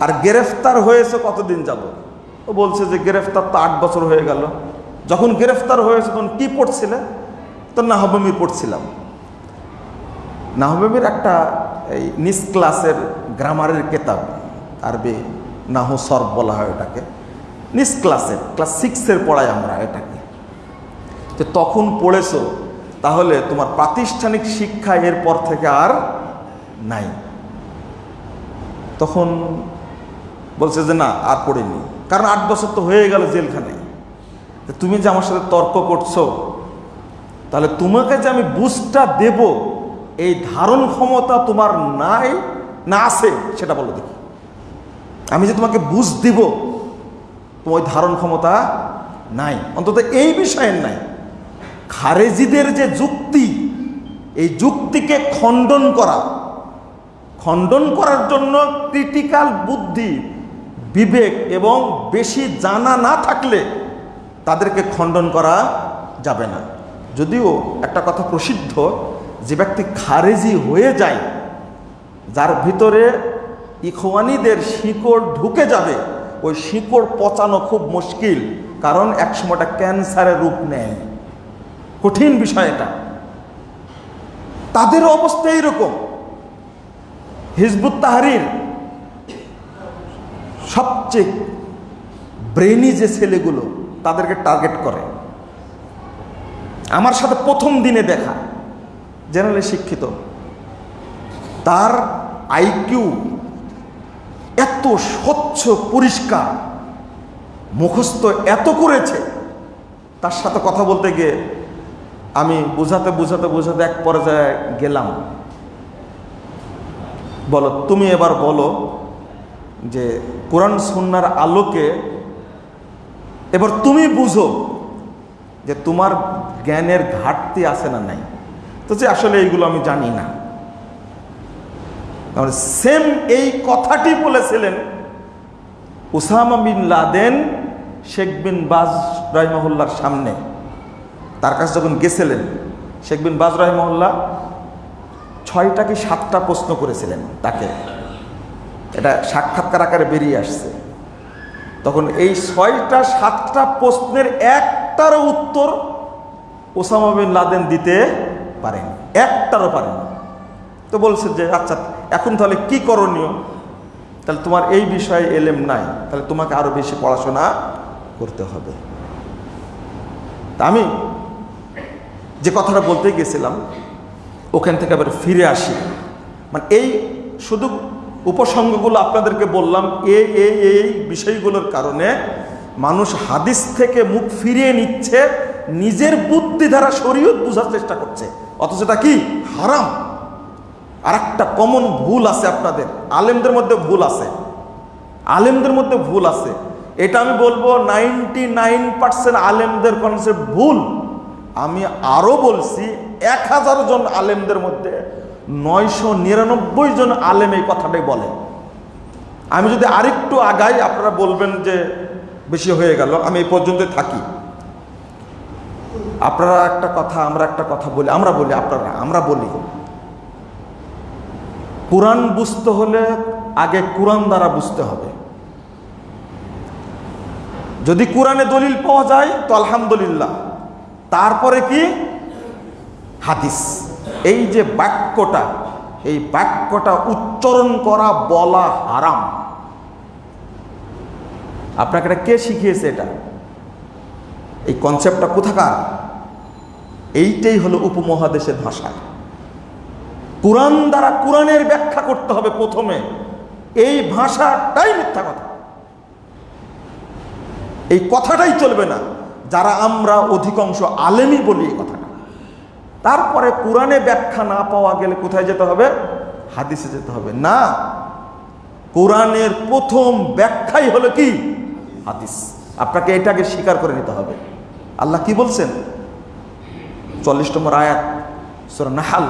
আর গ্রেফতার হয়েছে কতদিন যাব ও বলছে যে গ্রেফতার তো আট বছর হয়ে গেল। যখন গ্রেফতার হয়েছে, তখন কি পড়ছিলে? তো নাহবমি পড়ছিলাম। নাহবমির একটা এই নিস ক্লাসের গ্রামারের কেতাব আরবি নাহ সর্ব বলা হয় ওটাকে। নিস ক্লাসের, ক্লাস সিক্সের পড়াই আমরা এটাকে। যে তখন পড়েছো তাহলে তোমার প্রাতিষ্ঠানিক শিক্ষা এরপর থেকে আর নাই। তখন বলছে যে না, আর পড়িনি। কারণ আট বছর তো হয়ে গেল জেলখানায়। তো তুমি যে আমার সাথে তর্ক করছ, তাহলে তোমাকে যে আমি বুঝটা দেব, এই ধারণ ক্ষমতা তোমার নাই না আছে, সেটা বলো দেখি। আমি যে তোমাকে বুঝ দিব, তোমার ধারণ ক্ষমতা নাই। অন্তত এই বিষয়ের নাই। খারেজিদের যে যুক্তি, এই যুক্তিকে খণ্ডন করা, খণ্ডন করার জন্য ক্রিটিক্যাল বুদ্ধি, বিবেক এবং বেশি জানা না থাকলে তাদেরকে খণ্ডন করা যাবে না। যদিও একটা কথা প্রসিদ্ধ, যে ব্যক্তি খারেজি হয়ে যায়, যার ভিতরে ইখওয়ানিদের শিকড় ঢুকে যাবে, ওই শিকড় পচানো খুব মুশকিল, কারণ একসময়টা ক্যান্সারের রূপ নেয়। কঠিন বিষয় এটা। তাদের অবস্থা এইরকম। হিজবুত তাহারির সবচেয়ে ব্রেনি যে ছেলেগুলো, তাদেরকে টার্গেট করে। আমার সাথে প্রথম দিনে দেখা জেনারেলি শিক্ষিত। তার আইকিউ এত স্বচ্ছ, পরিষ্কার, মুখস্থ এত করেছে, তার সাথে কথা বলতে গিয়ে আমি বোঝাতে বোঝাতে বোঝাতে এক পর্যায়ে গেলাম। বলো, তুমি এবার বলো যে কোরআন সুন্নার আলোকে এবার তুমি বুঝো যে তোমার জ্ঞানের ঘাটতি আছে না নাই। তো যে আসলে এইগুলো আমি জানি না। সেম এই কথাটি বলেছিলেন Osama bin Laden, Sheikh bin Baz রহমহল্লার সামনে। তার কাছে যখন গেছিলেন, শেখ বিন বাজ রহমহল্লা ছয়টা কি সাতটা প্রশ্ন করেছিলেন তাকে। এটা সাক্ষাৎকার আকারে বেরিয়ে আসছে। তখন এই ছয়টা, সাতটা প্রশ্নের একটারও উত্তর ওসামা বিন লাদেন দিতে পারেন। একটারও পারেন তো বলছে যে আচ্ছা এখন তাহলে কি করণীয়? তাহলে তোমার এই বিষয়ে এলেম নাই, তাহলে তোমাকে আরও বেশি পড়াশোনা করতে হবে। তা আমি যে কথাটা বলতে গেছিলাম, ওখান থেকে আবার ফিরে আসি। মানে এই শুধু উপসঙ্গগুলো আপনাদেরকে বললাম এই এই এই বিষয়গুলোর কারণে মানুষ হাদিস থেকে মুখ ফিরিয়ে নিচ্ছে, নিজের বুদ্ধি দ্বারা শরীয়ত বোঝার চেষ্টা করছে। অথচ এটা কি? হারাম। আর একটা কমন ভুল আছে আপনাদের। আলেমদের মধ্যে ভুল আছে। আলেমদের মধ্যে ভুল আছে। এটা আমি বলব নাইনটি নাইন পার্সেন্ট আলেমদের কনসেপ্ট ভুল। আমি আরও বলছি, এক হাজার জন আলেমদের মধ্যে নয়শো নিরানব্বই জন আলেম এই কথাটাই বলে। আমি যদি আরেকটু আগাই, আপনারা বলবেন যে বেশি হয়ে গেল, আমি এই পর্যন্ত থাকি। আপনারা একটা কথা, আমরা একটা কথা বলি, আমরা বলি, আপনারা, আমরা বলি। কোরআন বুঝতে হলে আগে কোরআন দ্বারা বুঝতে হবে। যদি কোরআনে দলিল পাওয়া যায়, তো আলহামদুলিল্লাহ। তারপরে কি? হাদিস। এই যে বাক্যটা, এই বাক্যটা উচ্চারণ করা বলা হারাম। আপনাকে এটা কে শিখিয়েছে এটা? এই কনসেপ্টটা কোথাকার? এইটাই হলো উপমহাদেশের ভাষা। কোরআন দ্বারা কোরআনের ব্যাখ্যা করতে হবে প্রথমে। এই ভাষাটাই মিথ্যা কথা। এই কথাটাই চলবে না। যারা আমরা অধিকাংশ আলেমই বলি এই কথাটা। তারপরে কোরআনে ব্যাখ্যা না পাওয়া গেলে কোথায় যেতে হবে? হাদিসে যেতে হবে। না, কোরআনের প্রথম ব্যাখ্যাই হলো কি? হাদিস। আপনাকে এটাকে স্বীকার করে নিতে হবে। আল্লাহ কি বলছেন? চল্লিশ নম্বর আয়াত, সুরা নাহাল।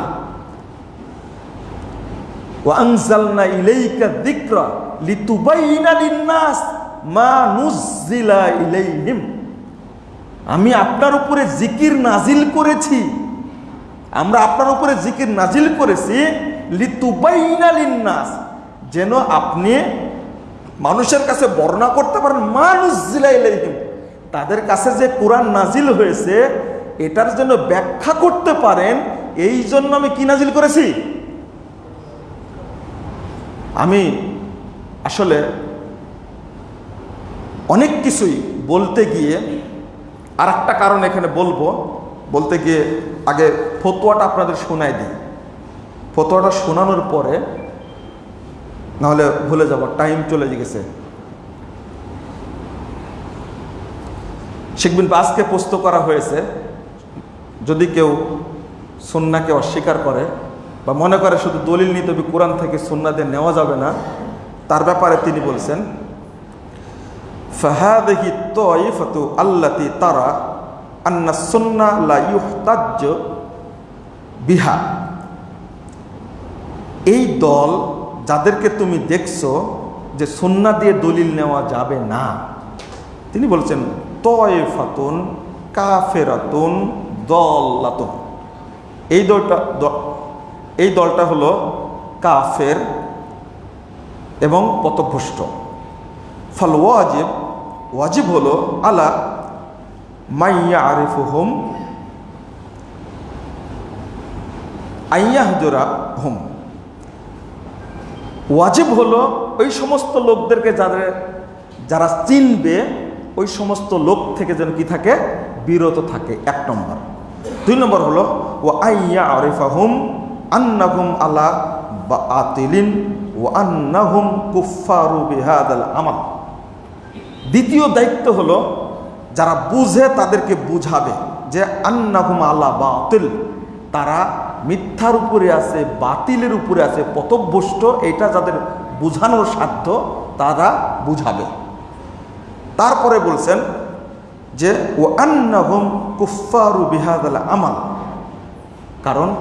ওয়াংজালনা ইলাইকা যিকরা লিতুবাইনা লিন-নাস মা নুজ্জিলা ইলাইহিম। আমি আপনার উপরে জিকির নাজিল করেছি। আমরা আপনার উপরে জিকির নাজিল করেছি। লিতুবাইনা লিন-নাস, যেন আপনি মানুষের কাছে বর্ণনা করতে পারেন, মানুষ নুজ্জিলা ইলাইহিম তাদের কাছে যে কোরআন নাজিল হয়েছে, এটার জন্য ব্যাখ্যা করতে পারেন, এই জন্য আমি কি নাজিল করেছি? আমি আসলে অনেক কিছুই বলতে গিয়ে আর একটা কারণ এখানে বলব, বলতে গিয়ে আগে ফতোয়াটা আপনাদের শোনায় দিই। ফতোয়াটা শোনানোর পরে, নাহলে ভুলে যাব টাইম চলে গেছে। শেখ বিন বাসকে পোস্ত করা হয়েছে, যদি কেউ সন্নাকে অস্বীকার করে বা মনে করে শুধু দলিল নিতে কোরআন থেকে সন্না দিয়ে নেওয়া যাবে না, তার ব্যাপারে তিনি বলছেন ফাহাদিহি তয়ফাতু আল্লাতি তারা আন্না সুন্না লা ইউহতাজ্জ বিহা এই দল যাদেরকে তুমি দেখছ যে সুন্না দিয়ে দলিল নেওয়া যাবে না, তিনি বলছেন, তয়ফাতুন কাফেরাতুন দল্লাতুন। এই দলটা এই দলটা হলো কাফের এবং পথভ্রষ্ট। ফল ওয়াজিব ওয়াজিব হলো, আলা মাইয়া আরিফুহুম আইয়াহজুরা হোম ওয়াজিব হলো ওই সমস্ত লোকদেরকে যাদের, যারা চিনবে ওই সমস্ত লোক থেকে যেন কি থাকে, বিরত থাকে। এক নম্বর। দুই নম্বর হলো ও আইয়া আরিফাহুম আন্নাহুম আলা বা আতিলিন ও আন্নাহুম কুফারু বিহাদাল আমাল। দ্বিতীয় দায়িত্ব হলো যারা বুঝে তাদেরকে বুঝাবে যে আন্নাহুম আলা বাতিল। তারা মিথ্যার উপরে আছে, বাতিলের উপরে আছে, পথভ্রষ্ট, এটা যাদের বুঝানোর সাধ্য, তারা বুঝাবে। তারপরে বলছেন যে, ও আন্নাহুম কুফারু বিহাদাল আমাল। কারণ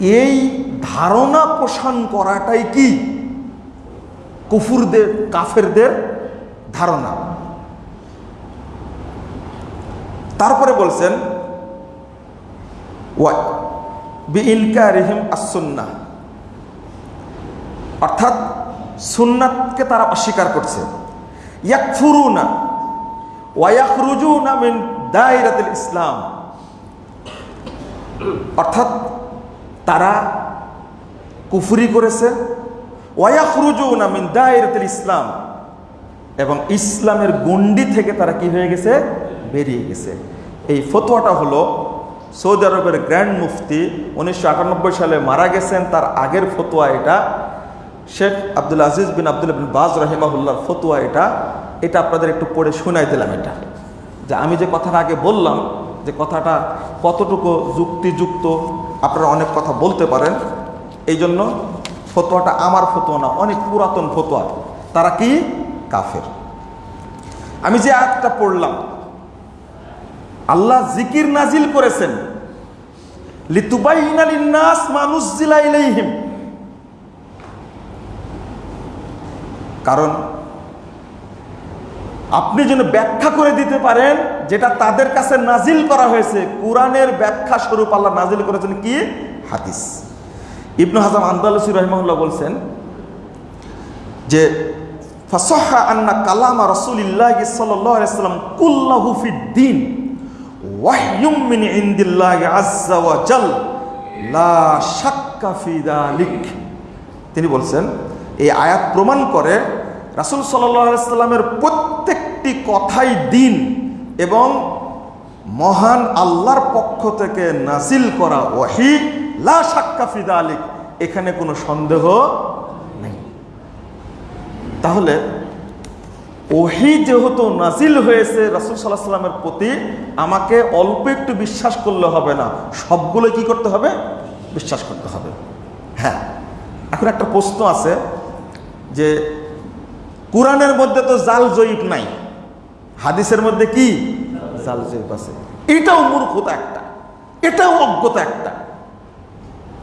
এই ধারণা পোষণ করাটাই কি? কুফুরদের, কাফেরদের ধারণা। তারপরে বলছেন আসুন্না অর্থাৎ সুন্নাতকে তারা অস্বীকার করছে। ইসলাম। অর্থাৎ তারা কুফুরি করেছে। ওয়ায়াখরুজুনা মিন দায়রাতুল ইসলাম। এবং ইসলামের গণ্ডি থেকে তারা কি হয়ে গেছে? বেরিয়ে গেছে। এই ফতোয়াটা হলো, সৌদি আরবের গ্র্যান্ড মুফতি উনিশশো আটানব্বই সালে মারা গেছেন, তার আগের ফতোয়া এটা। শেখ আব্দুল আজিজ বিন আব্দুল বিন বাজ রহিমাহুল্লার ফতোয়া এটা। এটা আপনাদের একটু পড়ে শোনাই দিলাম এটা। যে আমি যে কথাটা আগে বললাম, যে কথাটা কতটুকু যুক্তিযুক্ত, আপনারা অনেক কথা বলতে পারেন। এই জন্য ফতোয়াটা আমার ফতোয়া না, অনেক পুরাতন ফতোয়া। তারা কি? কাফের। আমি যে আয়াতটা পড়লাম, আল্লাহ জিকির নাজিল করেছেন মানুষ কারণ আপনি যেন ব্যাখ্যা করে দিতে পারেন, যেটা তাদের কাছে নাজিল করা হয়েছে, কোরআনের ব্যাখ্যা স্বরূপ আল্লাহ নাজিল করেছেন কি? হাদিস। ইবনু হাজাম আন্দালসি রহমাল্লাহ বলছেন যে ফাসহা আন্না কালামা রাসূলিল্লাহ আলাইহি সাল্লাম কুল্লাহু ফিদ-দীন, ওয়াহয়ুম মিন ইনদিল্লাহি আযজা ওয়া জাল, লা শাক্কা ফি তিনি বলছেন, এই আয়াত প্রমাণ করে রাসূল সাল্লামের প্রত্যেকটি কথাই দিন এবং মহান আল্লাহর পক্ষ থেকে নাসিল করা ওয়াহি, লা শাক্কা ফি যালিক এখানে কোনো সন্দেহ তাহলে ওহি যেহেতু নাজিল হয়েছে, রাসুল সাল্লাহ সাল্লামের প্রতি আমাকে অল্প একটু বিশ্বাস করলে হবে না, সবগুলো কি করতে হবে? বিশ্বাস করতে হবে। হ্যাঁ এখন একটা প্রশ্ন আছে যে কোরআনের মধ্যে তো জাল জয়ীব নাই, হাদিসের মধ্যে কি? জাল জয়ীব আছে। এটাও মূর্খতা একটা, এটাও অজ্ঞতা একটা।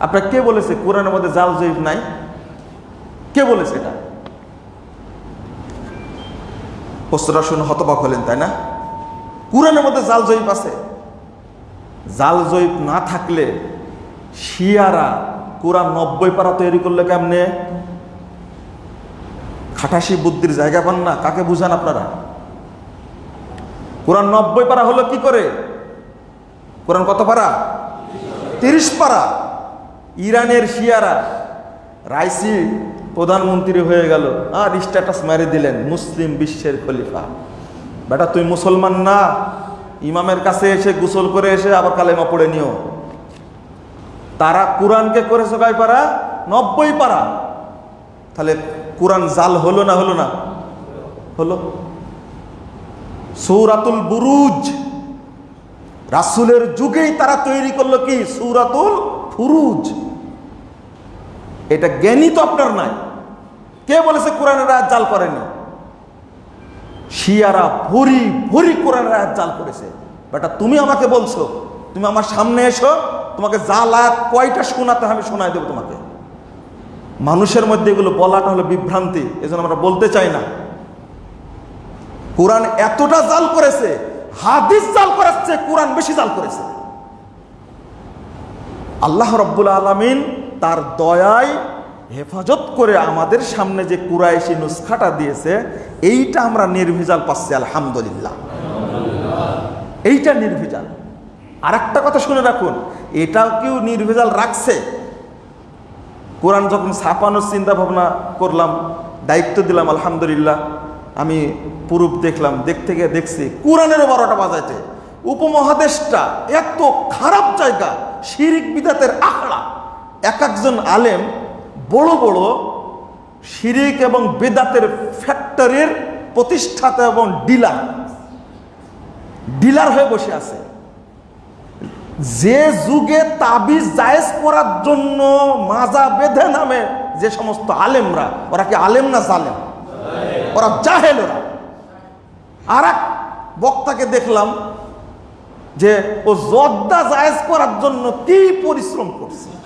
আপনার কে বলেছে কোরআনের মধ্যে জাল জয়ীব নাই? কে বলেছে এটা? প্রশ্নটা শুনে হতবাক হলেন, তাই না? কোরআনের মধ্যে জাল জয়ীব আছে। জাল জয়ীব না থাকলে শিয়ারা কোরআন নব্বই পারা তৈরি করলে কেমনে? খাটাসি বুদ্ধির জায়গা পান না, কাকে বুঝান আপনারা? কোরআন নব্বই পারা হলো কি করে? কোরআন কত পারা? তিরিশ পারা। ইরানের শিয়ারা রাইসি প্রধানমন্ত্রী হয়ে গেল। আর স্ট্যাটাস মেরে দিলেন মুসলিম বিশ্বের খলিফা। বেটা, তুই মুসলমান না? ইমামের কাছে এসে গোসল করে এসে আবার কালেমা পড়ে নিও। তারা কোরআনকে করেছে কয় পারা? নব্বই পারা। তাহলে কোরআন জাল হলো না হলো না? হলো। সৌরাতুল বুরুজ। রাসুলের যুগেই তারা তৈরি করল কি? সৌরাতুল ফুরুজ। এটা জ্ঞানী তো আপনার নাই। কে বলেছে কোরআনের আয়াত জাল করেনি? শিয়ারা ভরি ভরি কোরআনের আয়াত জাল করেছে। বেটা, তুমি আমাকে বলছো, তুমি আমার সামনে এসো, তোমাকে জাল আয়াত কয়টা শোনাতে আমি শোনাই দেবো তোমাকে। মানুষের মধ্যে এগুলো বলাটা হলো বিভ্রান্তি, এজন্য আমরা বলতে চাই না। কোরআন এতটা জাল করেছে, হাদিস জাল করাচ্ছে, কোরআন বেশি জাল করেছে। আল্লাহ রব্বুল আলমিন তার দয়ায় হেফাজত করে আমাদের সামনে যে কুরাইশি নুসখাটা দিয়েছে, এইটা আমরা নির্ভেজাল পাচ্ছি, আলহামদুলিল্লাহ। এইটা নির্ভেজাল। আর একটা কথা শুনে রাখুন, এটাও কেউ নির্ভেজাল রাখছে? কোরআন যখন ছাপানোর চিন্তা ভাবনা করলাম, দায়িত্ব দিলাম, আলহামদুলিল্লাহ, আমি পুরুপ দেখলাম দেখতে গিয়ে দেখছি কোরআনেরও বারোটা বাজাইতে। উপমহাদেশটা এত খারাপ জায়গা, শিরিক বিদাতের আখড়া। এক একজন আলেম বড় বড় শিরিক এবং বেদাতের ফ্যাক্টরির প্রতিষ্ঠাতা এবং ডিলার। ডিলার হয়ে বসে আছে। যে যুগে তাবিজ জায়েজ করার জন্য মাজা বেঁধে নামে যে সমস্ত আলেমরা, ওরা কি আলেম না জালেম? ওরা জাহেল ওরা আর এক বক্তাকে দেখলাম যে ও জর্দা জায়েজ করার জন্য কি পরিশ্রম করছে?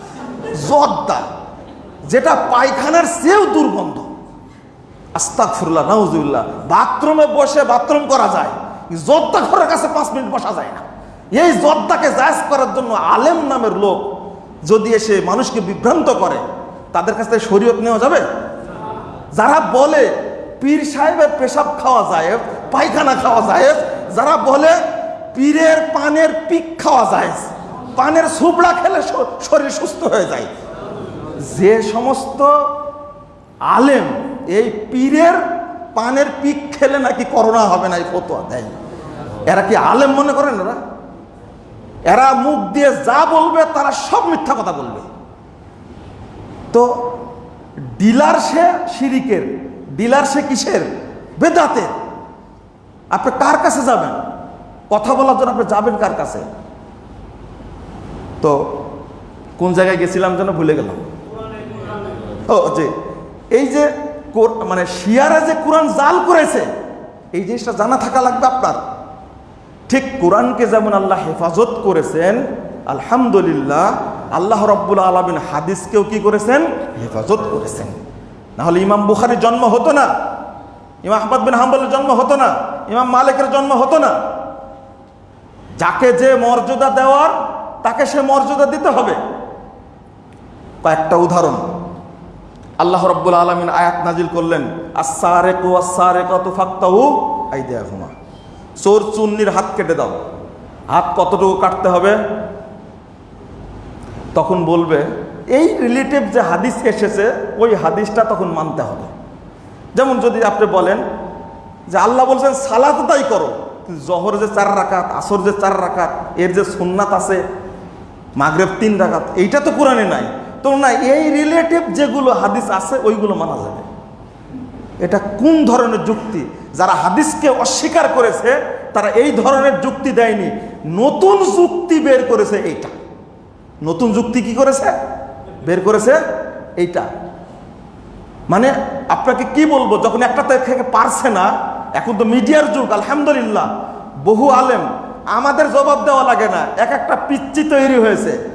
জর্দা, যেটা পায়খানার চেয়েও দুর্গন্ধ। আস্তাক ফুরলা নাউজুল্লাহ বাথরুমে বসে বাথরুম করা যায় জর্দা ঘরের কাছে পাঁচ মিনিট বসা যায় না। এই জর্দাকে জায়েজ করার জন্য আলেম নামের লোক যদি এসে মানুষকে বিভ্রান্ত করে, তাদের কাছ থেকে শরীয়ত নেওয়া যাবে? যারা বলে পীর সাহেবের পেশাব খাওয়া যায়, পায়খানা খাওয়া যায়, যারা বলে পীরের পানের পিক খাওয়া যায় পানের সুবড়া খেলে শরীর সুস্থ হয়ে যায়। যে সমস্ত আলেম এই পীরের পানের পিক খেলে নাকি করোনা হবে না এই ফতোয়া দেয়। এরা কি আলেম মনে করেন এরা এরা মুখ দিয়ে যা বলবে, তারা সব মিথ্যা কথা বলবে। তো ডিলার সে শিরিকের, ডিলার সে কিসের? বেদাতের। আপনি কার কাছে যাবেন? কথা বলার জন্য আপনি যাবেন কার কাছে? তো কোন জায়গায় গেছিলাম যেন ভুলে গেলাম? ও যে এই যে মানে শিয়ারা যে কোরআন জাল করেছে, এই জিনিসটা জানা থাকা লাগবে আপনার। ঠিক কোরআনকে যেমন আল্লাহ হেফাজত করেছেন, আলহামদুলিল্লাহ, আল্লাহ রব্বুল আলমিন হাদিসকেও কি করেছেন? হেফাজত করেছেন। নাহলে ইমাম বুখারির জন্ম হতো না, ইমাম আহমদ বিন হাম্বলের জন্ম হতো না, ইমাম মালিকের জন্ম হতো না। যাকে যে মর্যাদা দেওয়ার তাকে সে মর্যাদা দিতে হবে। কয়েকটা উদাহরণ। আল্লাহ রব্বুল আলমিন আয়াত নাজিল করলেন আসারে কো আসারে কত ফাক্তাহু আই দেয়া ঘুমা চোর চুন্নির হাত কেটে দাও। হাত কতটুকু কাটতে হবে? তখন বলবে, এই রিলেটিভ যে হাদিস এসেছে, ওই হাদিসটা তখন মানতে হবে। যেমন যদি আপনি বলেন যে আল্লাহ বলছেন, সালাত তাই করো। জহর যে চার রাকাত, আসর যে চার রাকাত, এর যে সুন্নাত আছে মাগরেব তিন রাকাত, এইটা তো কোরআনে নাই। তো না, এই রিলেটিভ যেগুলো হাদিস আছে, ওইগুলো মানা যাবে। এটা কোন ধরনের যুক্তি? যারা হাদিসকে অস্বীকার করেছে, তারা এই ধরনের যুক্তি দেয়নি। নতুন যুক্তি বের করেছে এইটা। নতুন যুক্তি কি করেছে? বের করেছে এইটা। মানে আপনাকে কি বলব, যখন একটা থেকে পারছে না, এখন তো মিডিয়ার যুগ, আলহামদুলিল্লাহ, বহু আলেম আমাদের জবাব দেওয়া লাগে না। এক একটা পিচ্চি তৈরি হয়েছে।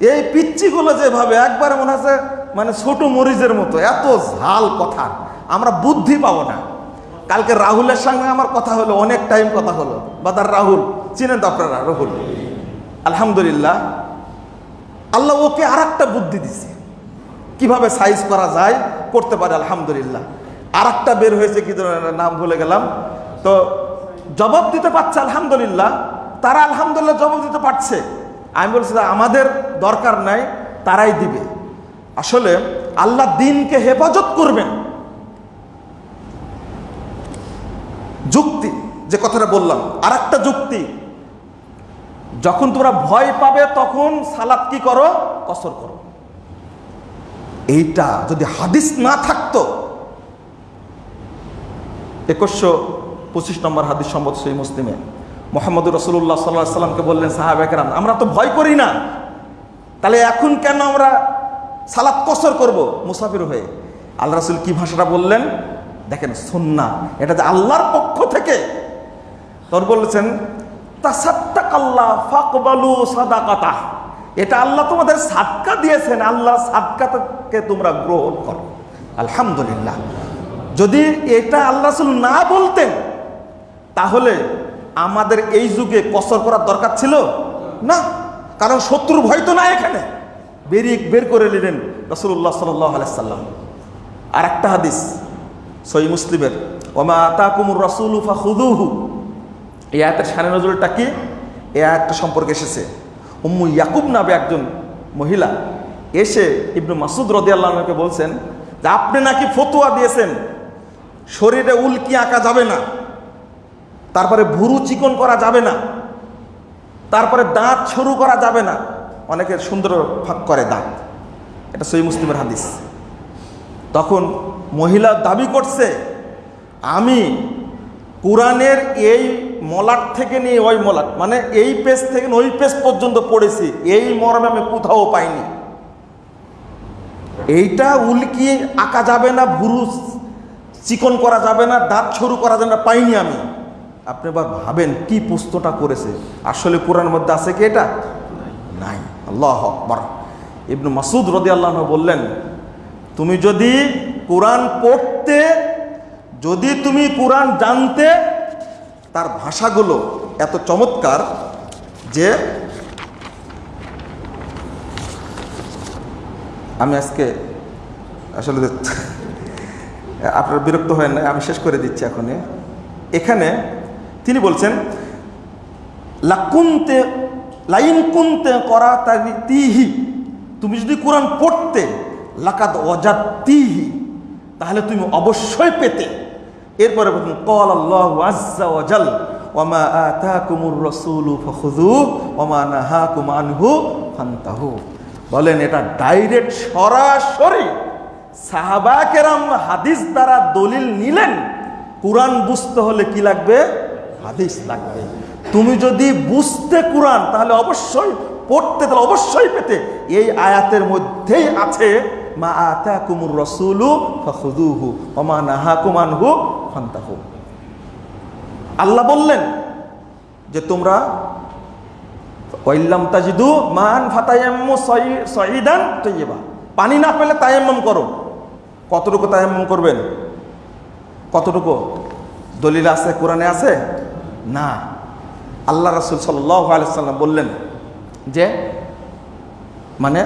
এই পিচ্চিগুলো যেভাবে একবার মনে হচ্ছে মানে ছোট মরিচের মতো, এত ঝাল কথা। আমরা বুদ্ধি পাবো না। কালকে রাহুলের সঙ্গে আমার কথা হলো, অনেক টাইম কথা হলো। বাদার রাহুল, চিনেন তো আপনারা রাহুল? আলহামদুলিল্লাহ, আল্লাহ ওকে আর একটা বুদ্ধি দিছে। কীভাবে সাইজ করা যায়? করতে পারে, আলহামদুলিল্লাহ। আর একটা বের হয়েছে, কি ধরনের নাম ভুলে গেলাম। তো জবাব দিতে পারছে, আলহামদুলিল্লাহ। তারা আলহামদুলিল্লাহ জবাব দিতে পারছে। আমি বলছি আমাদের দরকার নাই, তারাই দিবে। আসলে আল্লাহ দিনকে হেফাজত করবেন। যুক্তি, যে কথাটা বললাম আর একটা যুক্তি। যখন তোমরা ভয় পাবে, তখন সালাদ কি করো? কসর করো। এইটা যদি হাদিস না থাকতো, একুশশো পঁচিশ নম্বর হাদিস সম্মত সেই মুসলিমে। মোহাম্মদ রসুল্লাহ সাল্লাহ সাল্লামকে বললেন সাহাব একরাম আমরা তো ভয় করি না। তাহলে এখন কেন আমরা সালাদ কসর করব মুসাফির হয়ে? আল্লাহ রসুল কি ভাষাটা বললেন? দেখেন সন্না এটা যে আল্লাহর পক্ষ থেকে। তোর বলেছেন ফাকবালু এটা আল্লাহ তোমাদের সাদকা দিয়েছেন। আল্লাহ সাদকাকে তোমরা গ্রহণ করো। আলহামদুলিল্লাহ। যদি এটা আল্লাহ না বলতেন তাহলে আমাদের এই যুগে কসর করার দরকার ছিল? না। কারণ শত্রুর ভয় তো না এখানে। বেরিয়ে বের করে নিলেন রসুল্লাহ সাল্লাম। আর একটা হাদিস সই মুসলিমের, ওমা আতা কুমুর রসুল হুদুহু এই আয়াতের সানে নজরুলটা কি? এই আয়াতটা সম্পর্কে এসেছে। উম্মু ইয়াকুব নাবে একজন মহিলা এসে ইবনু মাসুদ রদিয়াল্লাহকে বলছেন যে, আপনি নাকি ফতুয়া দিয়েছেন, শরীরে উল্কি আঁকা যাবে না। তারপরে ভুরু চিকন করা যাবে না। তারপরে দাঁত সরু করা যাবে না। অনেকে সুন্দর ফাঁক করে দাঁত। এটা সই মুসলিমের হাদিস। তখন মহিলা দাবি করছে, আমি কোরআনের এই মলাট থেকে নিয়ে ওই মলাট মানে এই পেজ থেকে ওই পেজ পর্যন্ত পড়েছি, এই মর্মে আমি কোথাও পাইনি। এইটা উল্কি আঁকা যাবে না, ভুরু চিকন করা যাবে না, দাঁত সরু করা যাবে না, পাইনি আমি। আপনি এবার ভাবেন কি পুস্তটা করেছে? আসলে কোরআনের মধ্যে আছে কি এটা? নাই। আল্লাহ ইবনু মাসুদ রদি আল্লাহ বললেন, তুমি যদি কোরআন পড়তে, যদি তুমি কোরআন জানতে, তার ভাষাগুলো এত চমৎকার যে আমি আজকে আসলে আপনার বিরক্ত হয় না, আমি শেষ করে দিচ্ছি এখন এখানে তিনি বলছেন, লাকুনতে, লাইন কুনতে করা তিহি তুমি যদি কোরআন পড়তে লাকাত অজাত তিহি তাহলে তুমি অবশ্যই পেতে। এরপরে বলছেন কল আল্লাহ আজ্জা ওয়াজাল ওমা আতাকুমুর রাসূলু ফাখুযু ওমা নাহাকুম আনহু ফান্তাহু। বলেন, এটা ডাইরেক্ট সরাসরি সাহাবা কেরাম হাদিস দ্বারা দলিল নিলেন। কোরআন বুঝতে হলে কি লাগবে? হাদিস লাগবে। তুমি যদি বুঝতে কোরআন, তাহলে অবশ্যই পড়তে, তাহলে অবশ্যই পেতে। এই আয়াতের মধ্যেই আছে, মা আতা কুমুর রসুলু ফখুদুহু ওমা নাহা কুমানহু ফান্তাহু। আল্লাহ বললেন যে তোমরা ওয়াইল্লাম তাজিদু মান ফাতায়াম্মু সঈদান তৈবা পানি না পেলে তায়াম্মম করো। কতটুকু তায়াম্মুম করবেন? কতটুকু? দলিল আছে, কোরআনে আছে? না। আল্লাহ রাসুল আলিয়াল্লাম বললেন যে মানে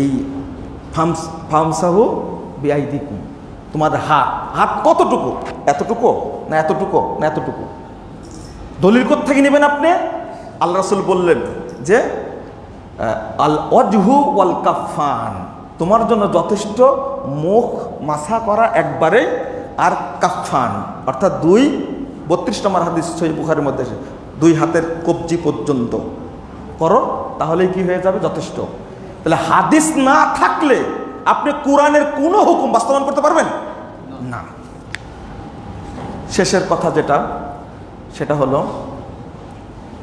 এই ফামস, ফামসাহু বিআই দিকুম তোমার হাত হাত কতটুকু? এতটুকু না এতটুকু না এতটুকু? দলিল থেকে নেবেন আপনি? আল্লাহ রাসুল বললেন যে আল অজহু ওয়াল কাফান তোমার জন্য যথেষ্ট মুখ মাথা করা একবারে আর কাফান অর্থাৎ দুই বত্রিশ নম্বর হাদিস সই বুখারের মধ্যে এসে, দুই হাতের কবজি পর্যন্ত। করো তাহলেই কি হয়ে যাবে? যথেষ্ট। তাহলে হাদিস না থাকলে আপনি কোরআনের কোনো হুকুম বাস্তবায়ন করতে পারবেন? না। শেষের কথা যেটা সেটা হলো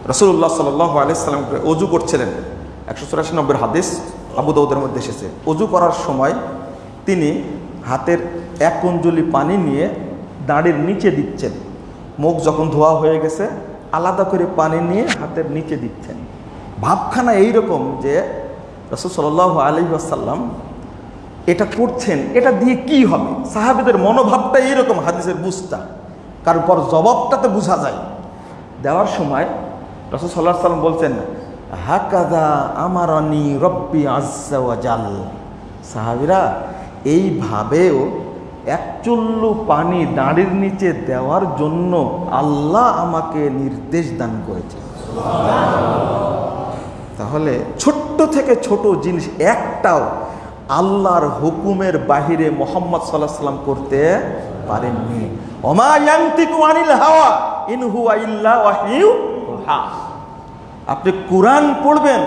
রসুল্লাহ সাল আলাইসাল্লামকে অজু করছিলেন। একশো চুরাশি নম্বর হাদিস আবু দাউদের মধ্যে এসেছে। অজু করার সময় তিনি হাতের এক কুঞ্জলি পানি নিয়ে দাঁড়ির নিচে দিচ্ছেন। মুখ যখন ধোয়া হয়ে গেছে, আলাদা করে পানি নিয়ে হাতের নিচে দিচ্ছেন। ভাবখানা এইরকম যে রসুল সাল আলী আসাল্লাম এটা করছেন, এটা দিয়ে কি হবে? সাহাবিদের মনোভাবটা এইরকম হাদিসের বুঝটা। কারোর পর জবাবটাতে বোঝা যায়। দেওয়ার সময় রসুল সাল্লাহ সাল্লাম বলছেন হাকাদা আমারানি রব্বি আজাল সাহাবিরা এইভাবেও এক চুল্লু পানি দাঁড়ির নিচে দেওয়ার জন্য আল্লাহ আমাকে নির্দেশ দান করেছে। তাহলে ছোট্ট থেকে ছোট জিনিস একটাও আল্লাহর হুকুমের বাহিরে মোহাম্মদ সাল্লাহ সাল্লাম করতে পারেননি। আপনি কোরআন পড়বেন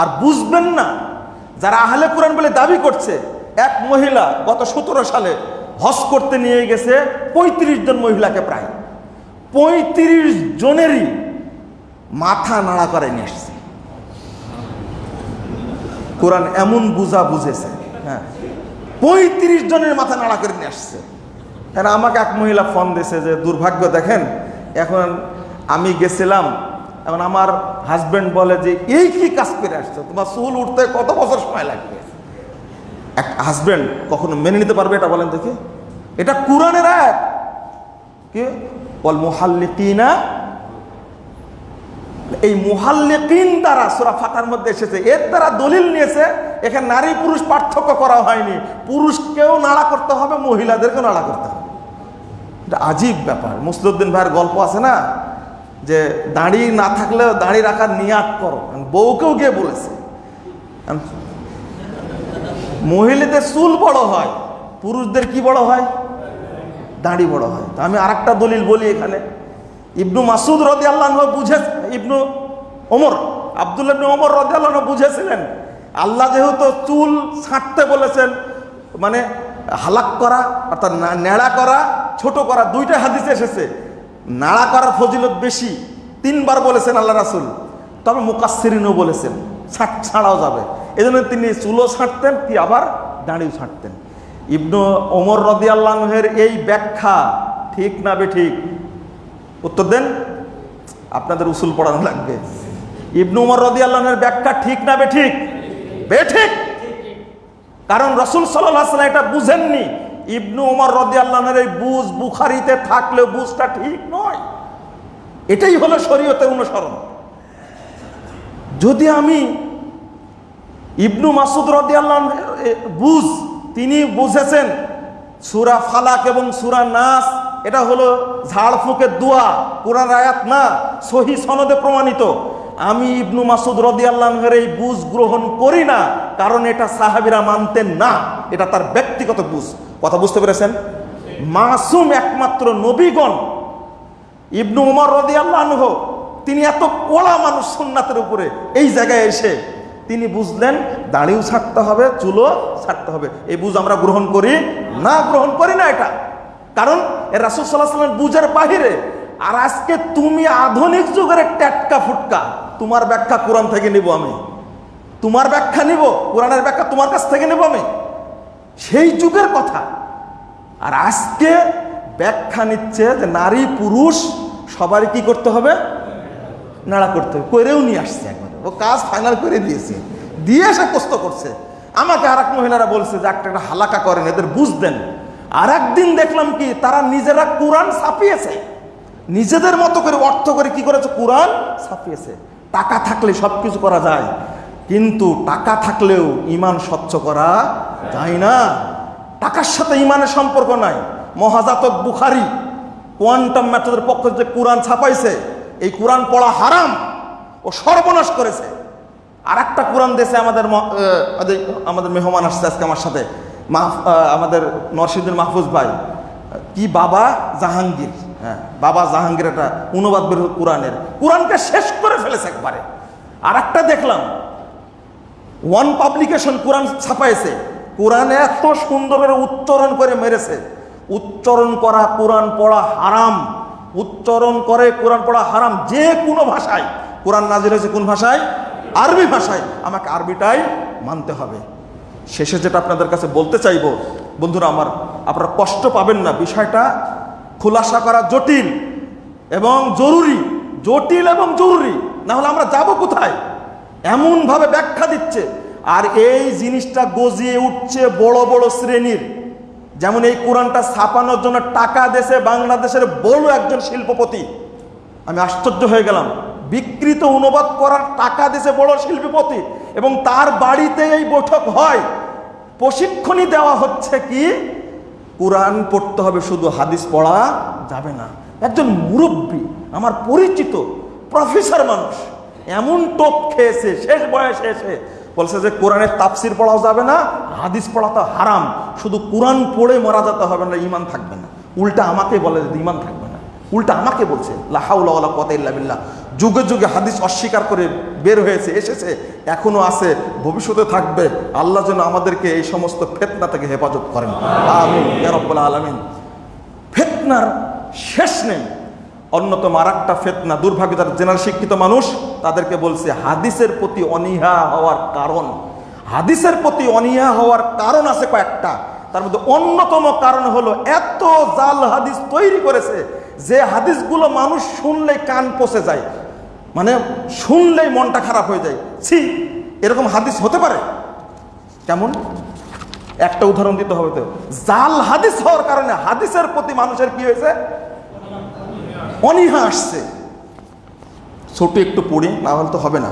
আর বুঝবেন না। যারা আহলে কোরআন বলে দাবি করছে, এক মহিলা গত সতেরো সালে হজ করতে নিয়ে গেছে পঁয়ত্রিশ জন মহিলাকে প্রায়। পঁয়ত্রিশ জনেরই মাথা নাড়া করে নিয়ে এসছে। কোরআন এমন বুঝা বুঝেছে হ্যাঁ। পঁয়ত্রিশ জনের মাথা নাড়া করে নিয়ে আসছে হ্যাঁ আমাকে এক মহিলা ফোন দিয়েছে যে, দুর্ভাগ্য, দেখেন, এখন আমি গেছিলাম। এখন আমার হাজব্যান্ড বলে যে, এই কি কাজ করে আসছে? তোমার চুল উঠতে কত বছর সময় লাগবে? এক হাজবেন্ড কখনো মেনে নিতে পারবে এটা বলেন দেখি। এটা কোরআনের এক কি? বল মোহাল্লিকিনা। এই মুহাল্লিকিন দ্বারা সুরা ফাতার মধ্যে এসেছে। এর দ্বারা দলিল নিয়েছে, এখানে নারী পুরুষ পার্থক্য করা হয়নি। পুরুষকেও নাড়া করতে হবে, মহিলাদেরকেও নাড়া করতে হবে। এটা আজীব ব্যাপার। মুসলুদ্দিন ভাইয়ের গল্প আছে না? যে দাড়ি না থাকলেও দাড়ি রাখার নিয়াত করো। বউকেও গিয়ে বলেছে। মহিলাদের চুল বড় হয়, পুরুষদের কি বড় হয়? দাঁড়ি বড় হয়। তো আমি আরেকটা দলিল বলি এখানে। ইবনু মাসুদ রদি আল্লাহ বুঝে ইবনু ওমর, আবদুল্লাহ ইবনু ওমর রদি আল্লাহ বুঝেছিলেন, আল্লাহ যেহেতু চুল ছাঁটতে বলেছেন মানে হালাক করা, অর্থাৎ নেড়া করা, ছোট করা, দুইটা হাদিসে এসেছে। নাড়া করার ফজিলত বেশি, তিনবার বলেছেন আল্লাহ রাসুল, তবে মুকাসিরিনও বলেছেন। ছাড়াও যাবে। এই জন্য তিনি চুলও ছাঁটতেন, কি আবার দাঁড়িয়েও ছাঁটতেন। ইবনু ওমর রদি আল্লাহের এই ব্যাখ্যা ঠিক না বে ঠিক উত্তর দেন, আপনাদের উসুল পড়ানো লাগবে। ইবনু উমর রদি আল্লাহের ব্যাখ্যা ঠিক না বে ঠিক বে ঠিক কারণ রসুল সাল্লাহ এটা বুঝেননি। ইবনু উমর রদি আল্লাহের এই বুঝ বুখারিতে থাকলেও বুঝটা ঠিক নয়। এটাই হলো শরীয়তের অনুসরণ। যদি আমি ইবনু মাসুদ রদি আল্লাহ বুঝ, তিনি বুঝেছেন সুরা ফালাক এবং সুরা নাস, এটা হলো ঝাড়ফুঁকের দোয়া, কোরআন আয়াত না, সহি সনদে প্রমাণিত। আমি ইবনু মাসুদ রদি আল্লাহের এই বুঝ গ্রহণ করি না, কারণ এটা সাহাবিরা মানতেন না, এটা তার ব্যক্তিগত বুঝ। কথা বুঝতে পেরেছেন? মাসুম একমাত্র নবীগণ, ইবনু উমর রদি আল্লাহ তিনি এত কড়া মানুষ সুন্নাতের উপরে, এই জায়গায় এসে তিনি বুঝলেন দাড়িও ছাড়তে হবে, চুলও ছাড়তে হবে। এই বুঝ আমরা গ্রহণ করি? না, গ্রহণ করি না এটা। কারণ রাসুল সাল্লাহ বুঝের বাহিরে, আর আজকে তুমি আধুনিক যুগের ট্যাটকা ফুটকা, তোমার ব্যাখ্যা কোরআন থেকে নিব আমি। তোমার ব্যাখ্যা নিব, কোরআনের ব্যাখ্যা তোমার কাছ থেকে নেব আমি। সেই যুগের কথা। আর আজকে ব্যাখ্যা নিচ্ছে যে নারী পুরুষ সবারই কি করতে হবে? নাড়া করতে হবে। করেও নিয়ে আসছে কাজ ফাইনাল করে দিয়েছে। দিয়ে এসে কষ্ট করছে। আমাকে আর এক মহিলারা বলছে যে, একটা একটা হালাকা করেন, এদের বুঝ দেন। আর একদিন দেখলাম কি, তারা নিজেরা কোরআন ছাপিয়েছে। নিজেদের মতো করে অর্থ করে কি করেছে? কোরআন ছাপিয়েছে। টাকা থাকলে সব কিছু করা যায়, কিন্তু টাকা থাকলেও ইমান স্বচ্ছ করা যায় না। টাকার সাথে ইমানের সম্পর্ক নাই। মহাজাতক বুখারি কোয়ান্টাম ম্যাথডের পক্ষ যে কোরআন ছাপাইছে, এই কোরআন পড়া হারাম। ও সর্বনাশ করেছে। আর একটা কোরআন দেশে আমাদের আমাদের- মেহমান আসছে আজকে আমার সাথে। আমাদের নরসিদ্দিন মাহফুজ ভাই। কি বাবা জাহাঙ্গীর। হ্যাঁ বাবা জাহাঙ্গীর একটা অনুবাদ বের কোরআনের। কোরআনকে শেষ করে ফেলেছে একবারে। আর একটা দেখলাম, ওয়ান পাবলিকেশন কোরআন ছাপাইছে। কোরআন এত সুন্দর করে উচ্চারণ করে মেরেছে। উচ্চারণ করা কোরআন পড়া হারাম। উচ্চারণ করে কোরআন পড়া হারাম। যে কোনো ভাষায়। কোরআন নাজির হয়েছে কোন ভাষায়? আরবি ভাষায়। আমাকে আরবিটাই মানতে হবে। শেষে যেটা আপনাদের কাছে বলতে চাইব, বন্ধুরা আমার, আপনারা কষ্ট পাবেন না। বিষয়টা খোলাসা করা জটিল এবং জরুরি, জটিল এবং জরুরি। না হলে আমরা যাব কোথায়? এমনভাবে ব্যাখ্যা দিচ্ছে। আর এই জিনিসটা গজিয়ে উঠছে বড় বড় শ্রেণির। যেমন এই কোরআনটা ছাপানোর জন্য টাকা দেশে বাংলাদেশের বড় একজন শিল্পপতি। আমি আশ্চর্য হয়ে গেলাম। বিকৃত অনুবাদ করার টাকা দিছে বড় শিল্পীপতি। এবং তার বাড়িতে এই বৈঠক হয়। প্রশিক্ষণই দেওয়া হচ্ছে কি? কোরআন পড়তে হবে, শুধু হাদিস পড়া যাবে না। একজন মুরব্বী, আমার পরিচিত প্রফেসর মানুষ, এমন টোপ খেয়েছে, শেষ বয়সে এসে বলছে যে, কোরআনের তাফসির পড়াও যাবে না, হাদিস পড়া তো হারাম। শুধু কোরআন পড়ে মারা যেতে হবে না ইমান থাকবে না। উল্টা আমাকে বলে যে ইমান থাকবে না। উল্টা আমাকে বলছে লাহাউলা কত ইল্লা যুগে যুগে হাদিস অস্বীকার করে বের হয়েছে, এসেছে, এখনও আছে, ভবিষ্যতে থাকবে। আল্লাহ যেন আমাদেরকে এই সমস্ত ফেতনা থেকে হেফাজত করেন। রব্বুল আলামিন। ফেতনার শেষ নেই। অন্যতম আর একটা ফেতনা দুর্ভাগ্য যারা জেনারেল শিক্ষিত মানুষ তাদেরকে বলছে, হাদিসের প্রতি অনীহা হওয়ার কারণ। হাদিসের প্রতি অনীহা হওয়ার কারণ আছে কয়েকটা। তার মধ্যে অন্যতম কারণ হলো, এত জাল হাদিস তৈরি করেছে যে হাদিসগুলো মানুষ শুনলে কান পচে যায়। মানে শুনলেই মনটা খারাপ হয়ে যায়। ছি, এরকম হাদিস হতে পারে? কেমন? একটা উদাহরণ দিতে হবে তো। জাল হাদিস হওয়ার কারণে হাদিসের প্রতি মানুষের কি হয়েছে? অনীহা আসছে। ছোট একটু পড়ি না হলে তো হবে না।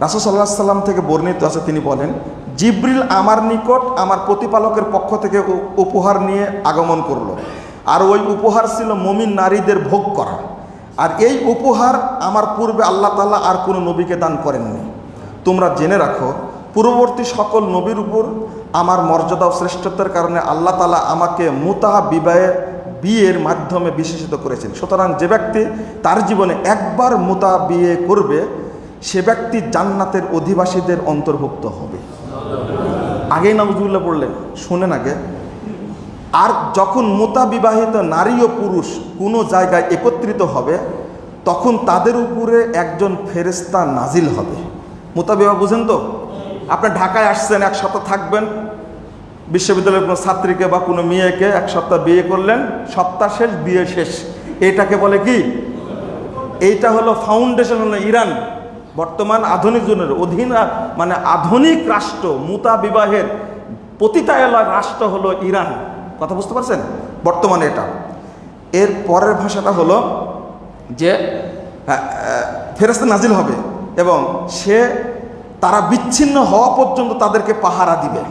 রাসুল সাল্লাহ সাল্লাম থেকে বর্ণিত আছে, তিনি বলেন, জিব্রিল আমার নিকট আমার প্রতিপালকের পক্ষ থেকে উপহার নিয়ে আগমন করল। আর ওই উপহার ছিল মমিন নারীদের ভোগ করা। আর এই উপহার আমার পূর্বে আল্লাহ তাআলা আর কোনো নবীকে দান করেননি। তোমরা জেনে রাখো, পূর্ববর্তী সকল নবীর উপর আমার মর্যাদা ও শ্রেষ্ঠত্বের কারণে আল্লাহ তালা আমাকে মুতাহা বিবাহে বিয়ের মাধ্যমে বিশেষিত করেছেন। সুতরাং যে ব্যক্তি তার জীবনে একবার মুতা বিয়ে করবে, সে ব্যক্তি জান্নাতের অধিবাসীদের অন্তর্ভুক্ত হবে। আগেই নজরুল্লাহ পড়লেন শুনেন আগে আর যখন মোতা বিবাহিত নারী ও পুরুষ কোনো জায়গায় একত্রিত হবে, তখন তাদের উপরে একজন ফেরেস্তা নাজিল হবে। মোতা বিবাহ বুঝেন তো? আপনি ঢাকায় আসছেন, এক সপ্তাহ থাকবেন। বিশ্ববিদ্যালয়ের কোনো ছাত্রীকে বা কোনো মেয়েকে এক সপ্তাহ বিয়ে করলেন, সপ্তাহ শেষ, বিয়ে শেষ। এটাকে বলে কি? এইটা হলো ফাউন্ডেশন হলো ইরান। বর্তমান আধুনিক যুগের অধীন মানে আধুনিক রাষ্ট্র মুতা বিবাহের পতিতায়লা রাষ্ট্র হলো ইরান। কথা বুঝতে পারছেন? বর্তমানে এটা। এর পরের ভাষাটা হলো যে ফেরস্তা নাজিল হবে এবং সে তারা বিচ্ছিন্ন হওয়া পর্যন্ত তাদেরকে পাহারা দিবে।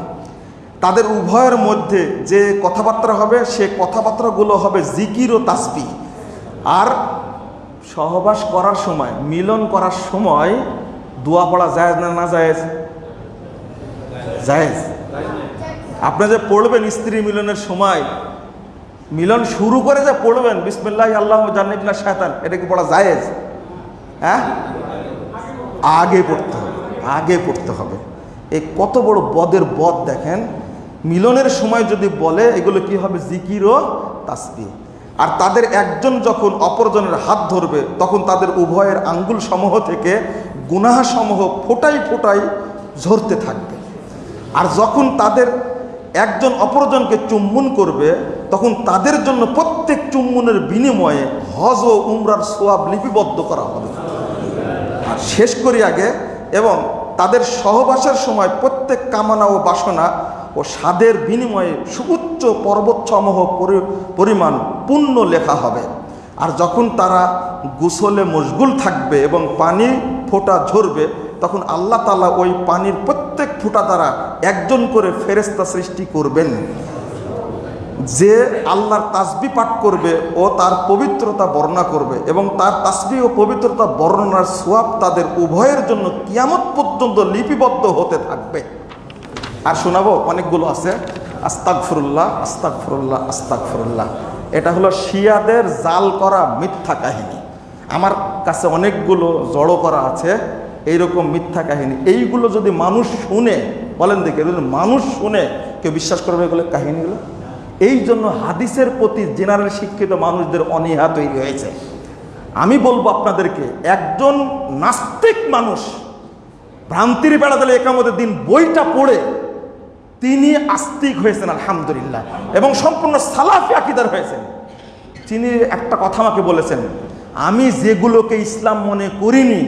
তাদের উভয়ের মধ্যে যে কথাবার্তা হবে, সে কথাবার্তাগুলো হবে জিকির ও তাসবি আর সহবাস করার সময়, মিলন করার সময় দোয়া পড়া যায় না না জায়েজ? জায়েজ। আপনি যে পড়বেন স্ত্রী মিলনের সময়, মিলন শুরু করে যে পড়বেন, বিসমিল্লাহ, আল্লাহ জান্নিবনা শায়তান, এটা কি পড়া জায়েজ? হ্যাঁ? আগে পড়তে হবে, আগে পড়তে হবে। এই কত বড় বদের বদ দেখেন, মিলনের সময় যদি বলে, এগুলো কি হবে? জিকির ও তাসবি আর তাদের একজন যখন অপরজনের হাত ধরবে, তখন তাদের উভয়ের আঙ্গুল সমূহ থেকে গুনাহ সমূহ ফোটাই ফোটাই ঝরতে থাকবে। আর যখন তাদের একজন অপরজনকে চুম্বন করবে, তখন তাদের জন্য প্রত্যেক চুম্বনের বিনিময়ে হজ ও উমরার সোয়াব লিপিবদ্ধ করা হবে। আর শেষ করি আগে, এবং তাদের সহবাসের সময় প্রত্যেক কামনা ও বাসনা ও স্বাদের বিনিময়ে সুউচ্চ পর্বতসমূহ পরি- পরিমাণ পূর্ণ লেখা হবে। আর যখন তারা গুসলে মশগুল থাকবে এবং পানি ফোঁটা ঝরবে তখন আল্লাহ তালা ওই পানির প্রত্যেক ফোঁটা দ্বারা একজন করে ফেরেস্তা সৃষ্টি করবেন। যে আল্লাহর তাসবি পাঠ করবে, ও তার পবিত্রতা বর্ণনা করবে এবং তার তাসবি ও পবিত্রতা বর্ণনার সোয়াব তাদের উভয়ের জন্য কিয়ামত পর্যন্ত লিপিবদ্ধ হতে থাকবে। আর শোনাবো, অনেকগুলো আছে। আস্তাক ফরুল্লাহ আস্তাক ফরুল্লাহ আস্তাক ফরুল্লাহ এটা হলো শিয়াদের জাল করা মিথ্যা কাহিনী। আমার কাছে অনেকগুলো জড়ো করা আছে। এইরকম মিথ্যা কাহিনী। এইগুলো যদি মানুষ শুনে, বলেন দেখি মানুষ শুনে, কেউ বিশ্বাস করবে এগুলো কাহিনীগুলো? এই জন্য হাদিসের প্রতি জেনারেল শিক্ষিত মানুষদের অনীহা তৈরি হয়েছে। আমি বলব আপনাদেরকে, একজন নাস্তিক মানুষ, ভ্রান্তির বেড়া দিলে একামতের দিন বইটা পড়ে, তিনি আস্তিক হয়েছেন, আলহামদুলিল্লাহ, এবং সম্পূর্ণ সালাফি আকিদার হয়েছেন। তিনি একটা কথা আমাকে বলেছেন, আমি যেগুলোকে ইসলাম মনে করিনি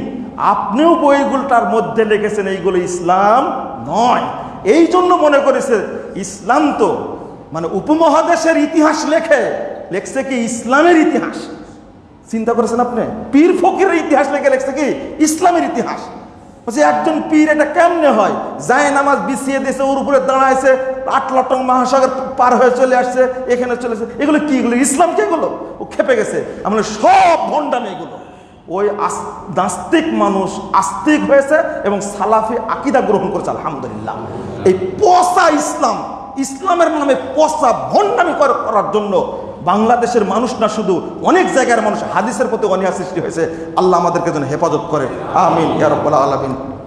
আপনিও বইগুলোটার মধ্যে লিখেছেন, এইগুলো ইসলাম নয়। এই জন্য মনে করেছে, ইসলাম তো মানে উপমহাদেশের ইতিহাস লেখে, লেখছে কি ইসলামের ইতিহাস। চিন্তা করেছেন আপনি? পীর ফকিরের ইতিহাস লেখে, লেখছে কি ইসলামের ইতিহাস। বলছে, একজন পীর এটা কেমনে হয়? যায় নামাজ বিছিয়ে দিয়েছে, ওর উপরে দাঁড়াইছে, আট লটং মহাসাগর পার হয়ে চলে আসছে, এখানে চলেছে এগুলো কি এগুলো? ইসলাম কি এগুলো? ও খেপে গেছে। আমরা সব ভণ্ডামি এগুলো। ওই নাস্তিক মানুষ আস্তিক হয়েছে এবং সালাফি আকিদা গ্রহণ করেছে, আলহামদুলিল্লাহ। এই পসা ইসলাম, ইসলামের নামে পসা ভণ্ডামি কর- করার জন্য বাংলাদেশের মানুষ না শুধু, অনেক জায়গার মানুষ হাদিসের প্রতি অনিয়া সৃষ্টি হয়েছে। আল্লাহ আমাদেরকে যেন হেফাজত করে। আমিন ইয়ারব্বাল আলমিন।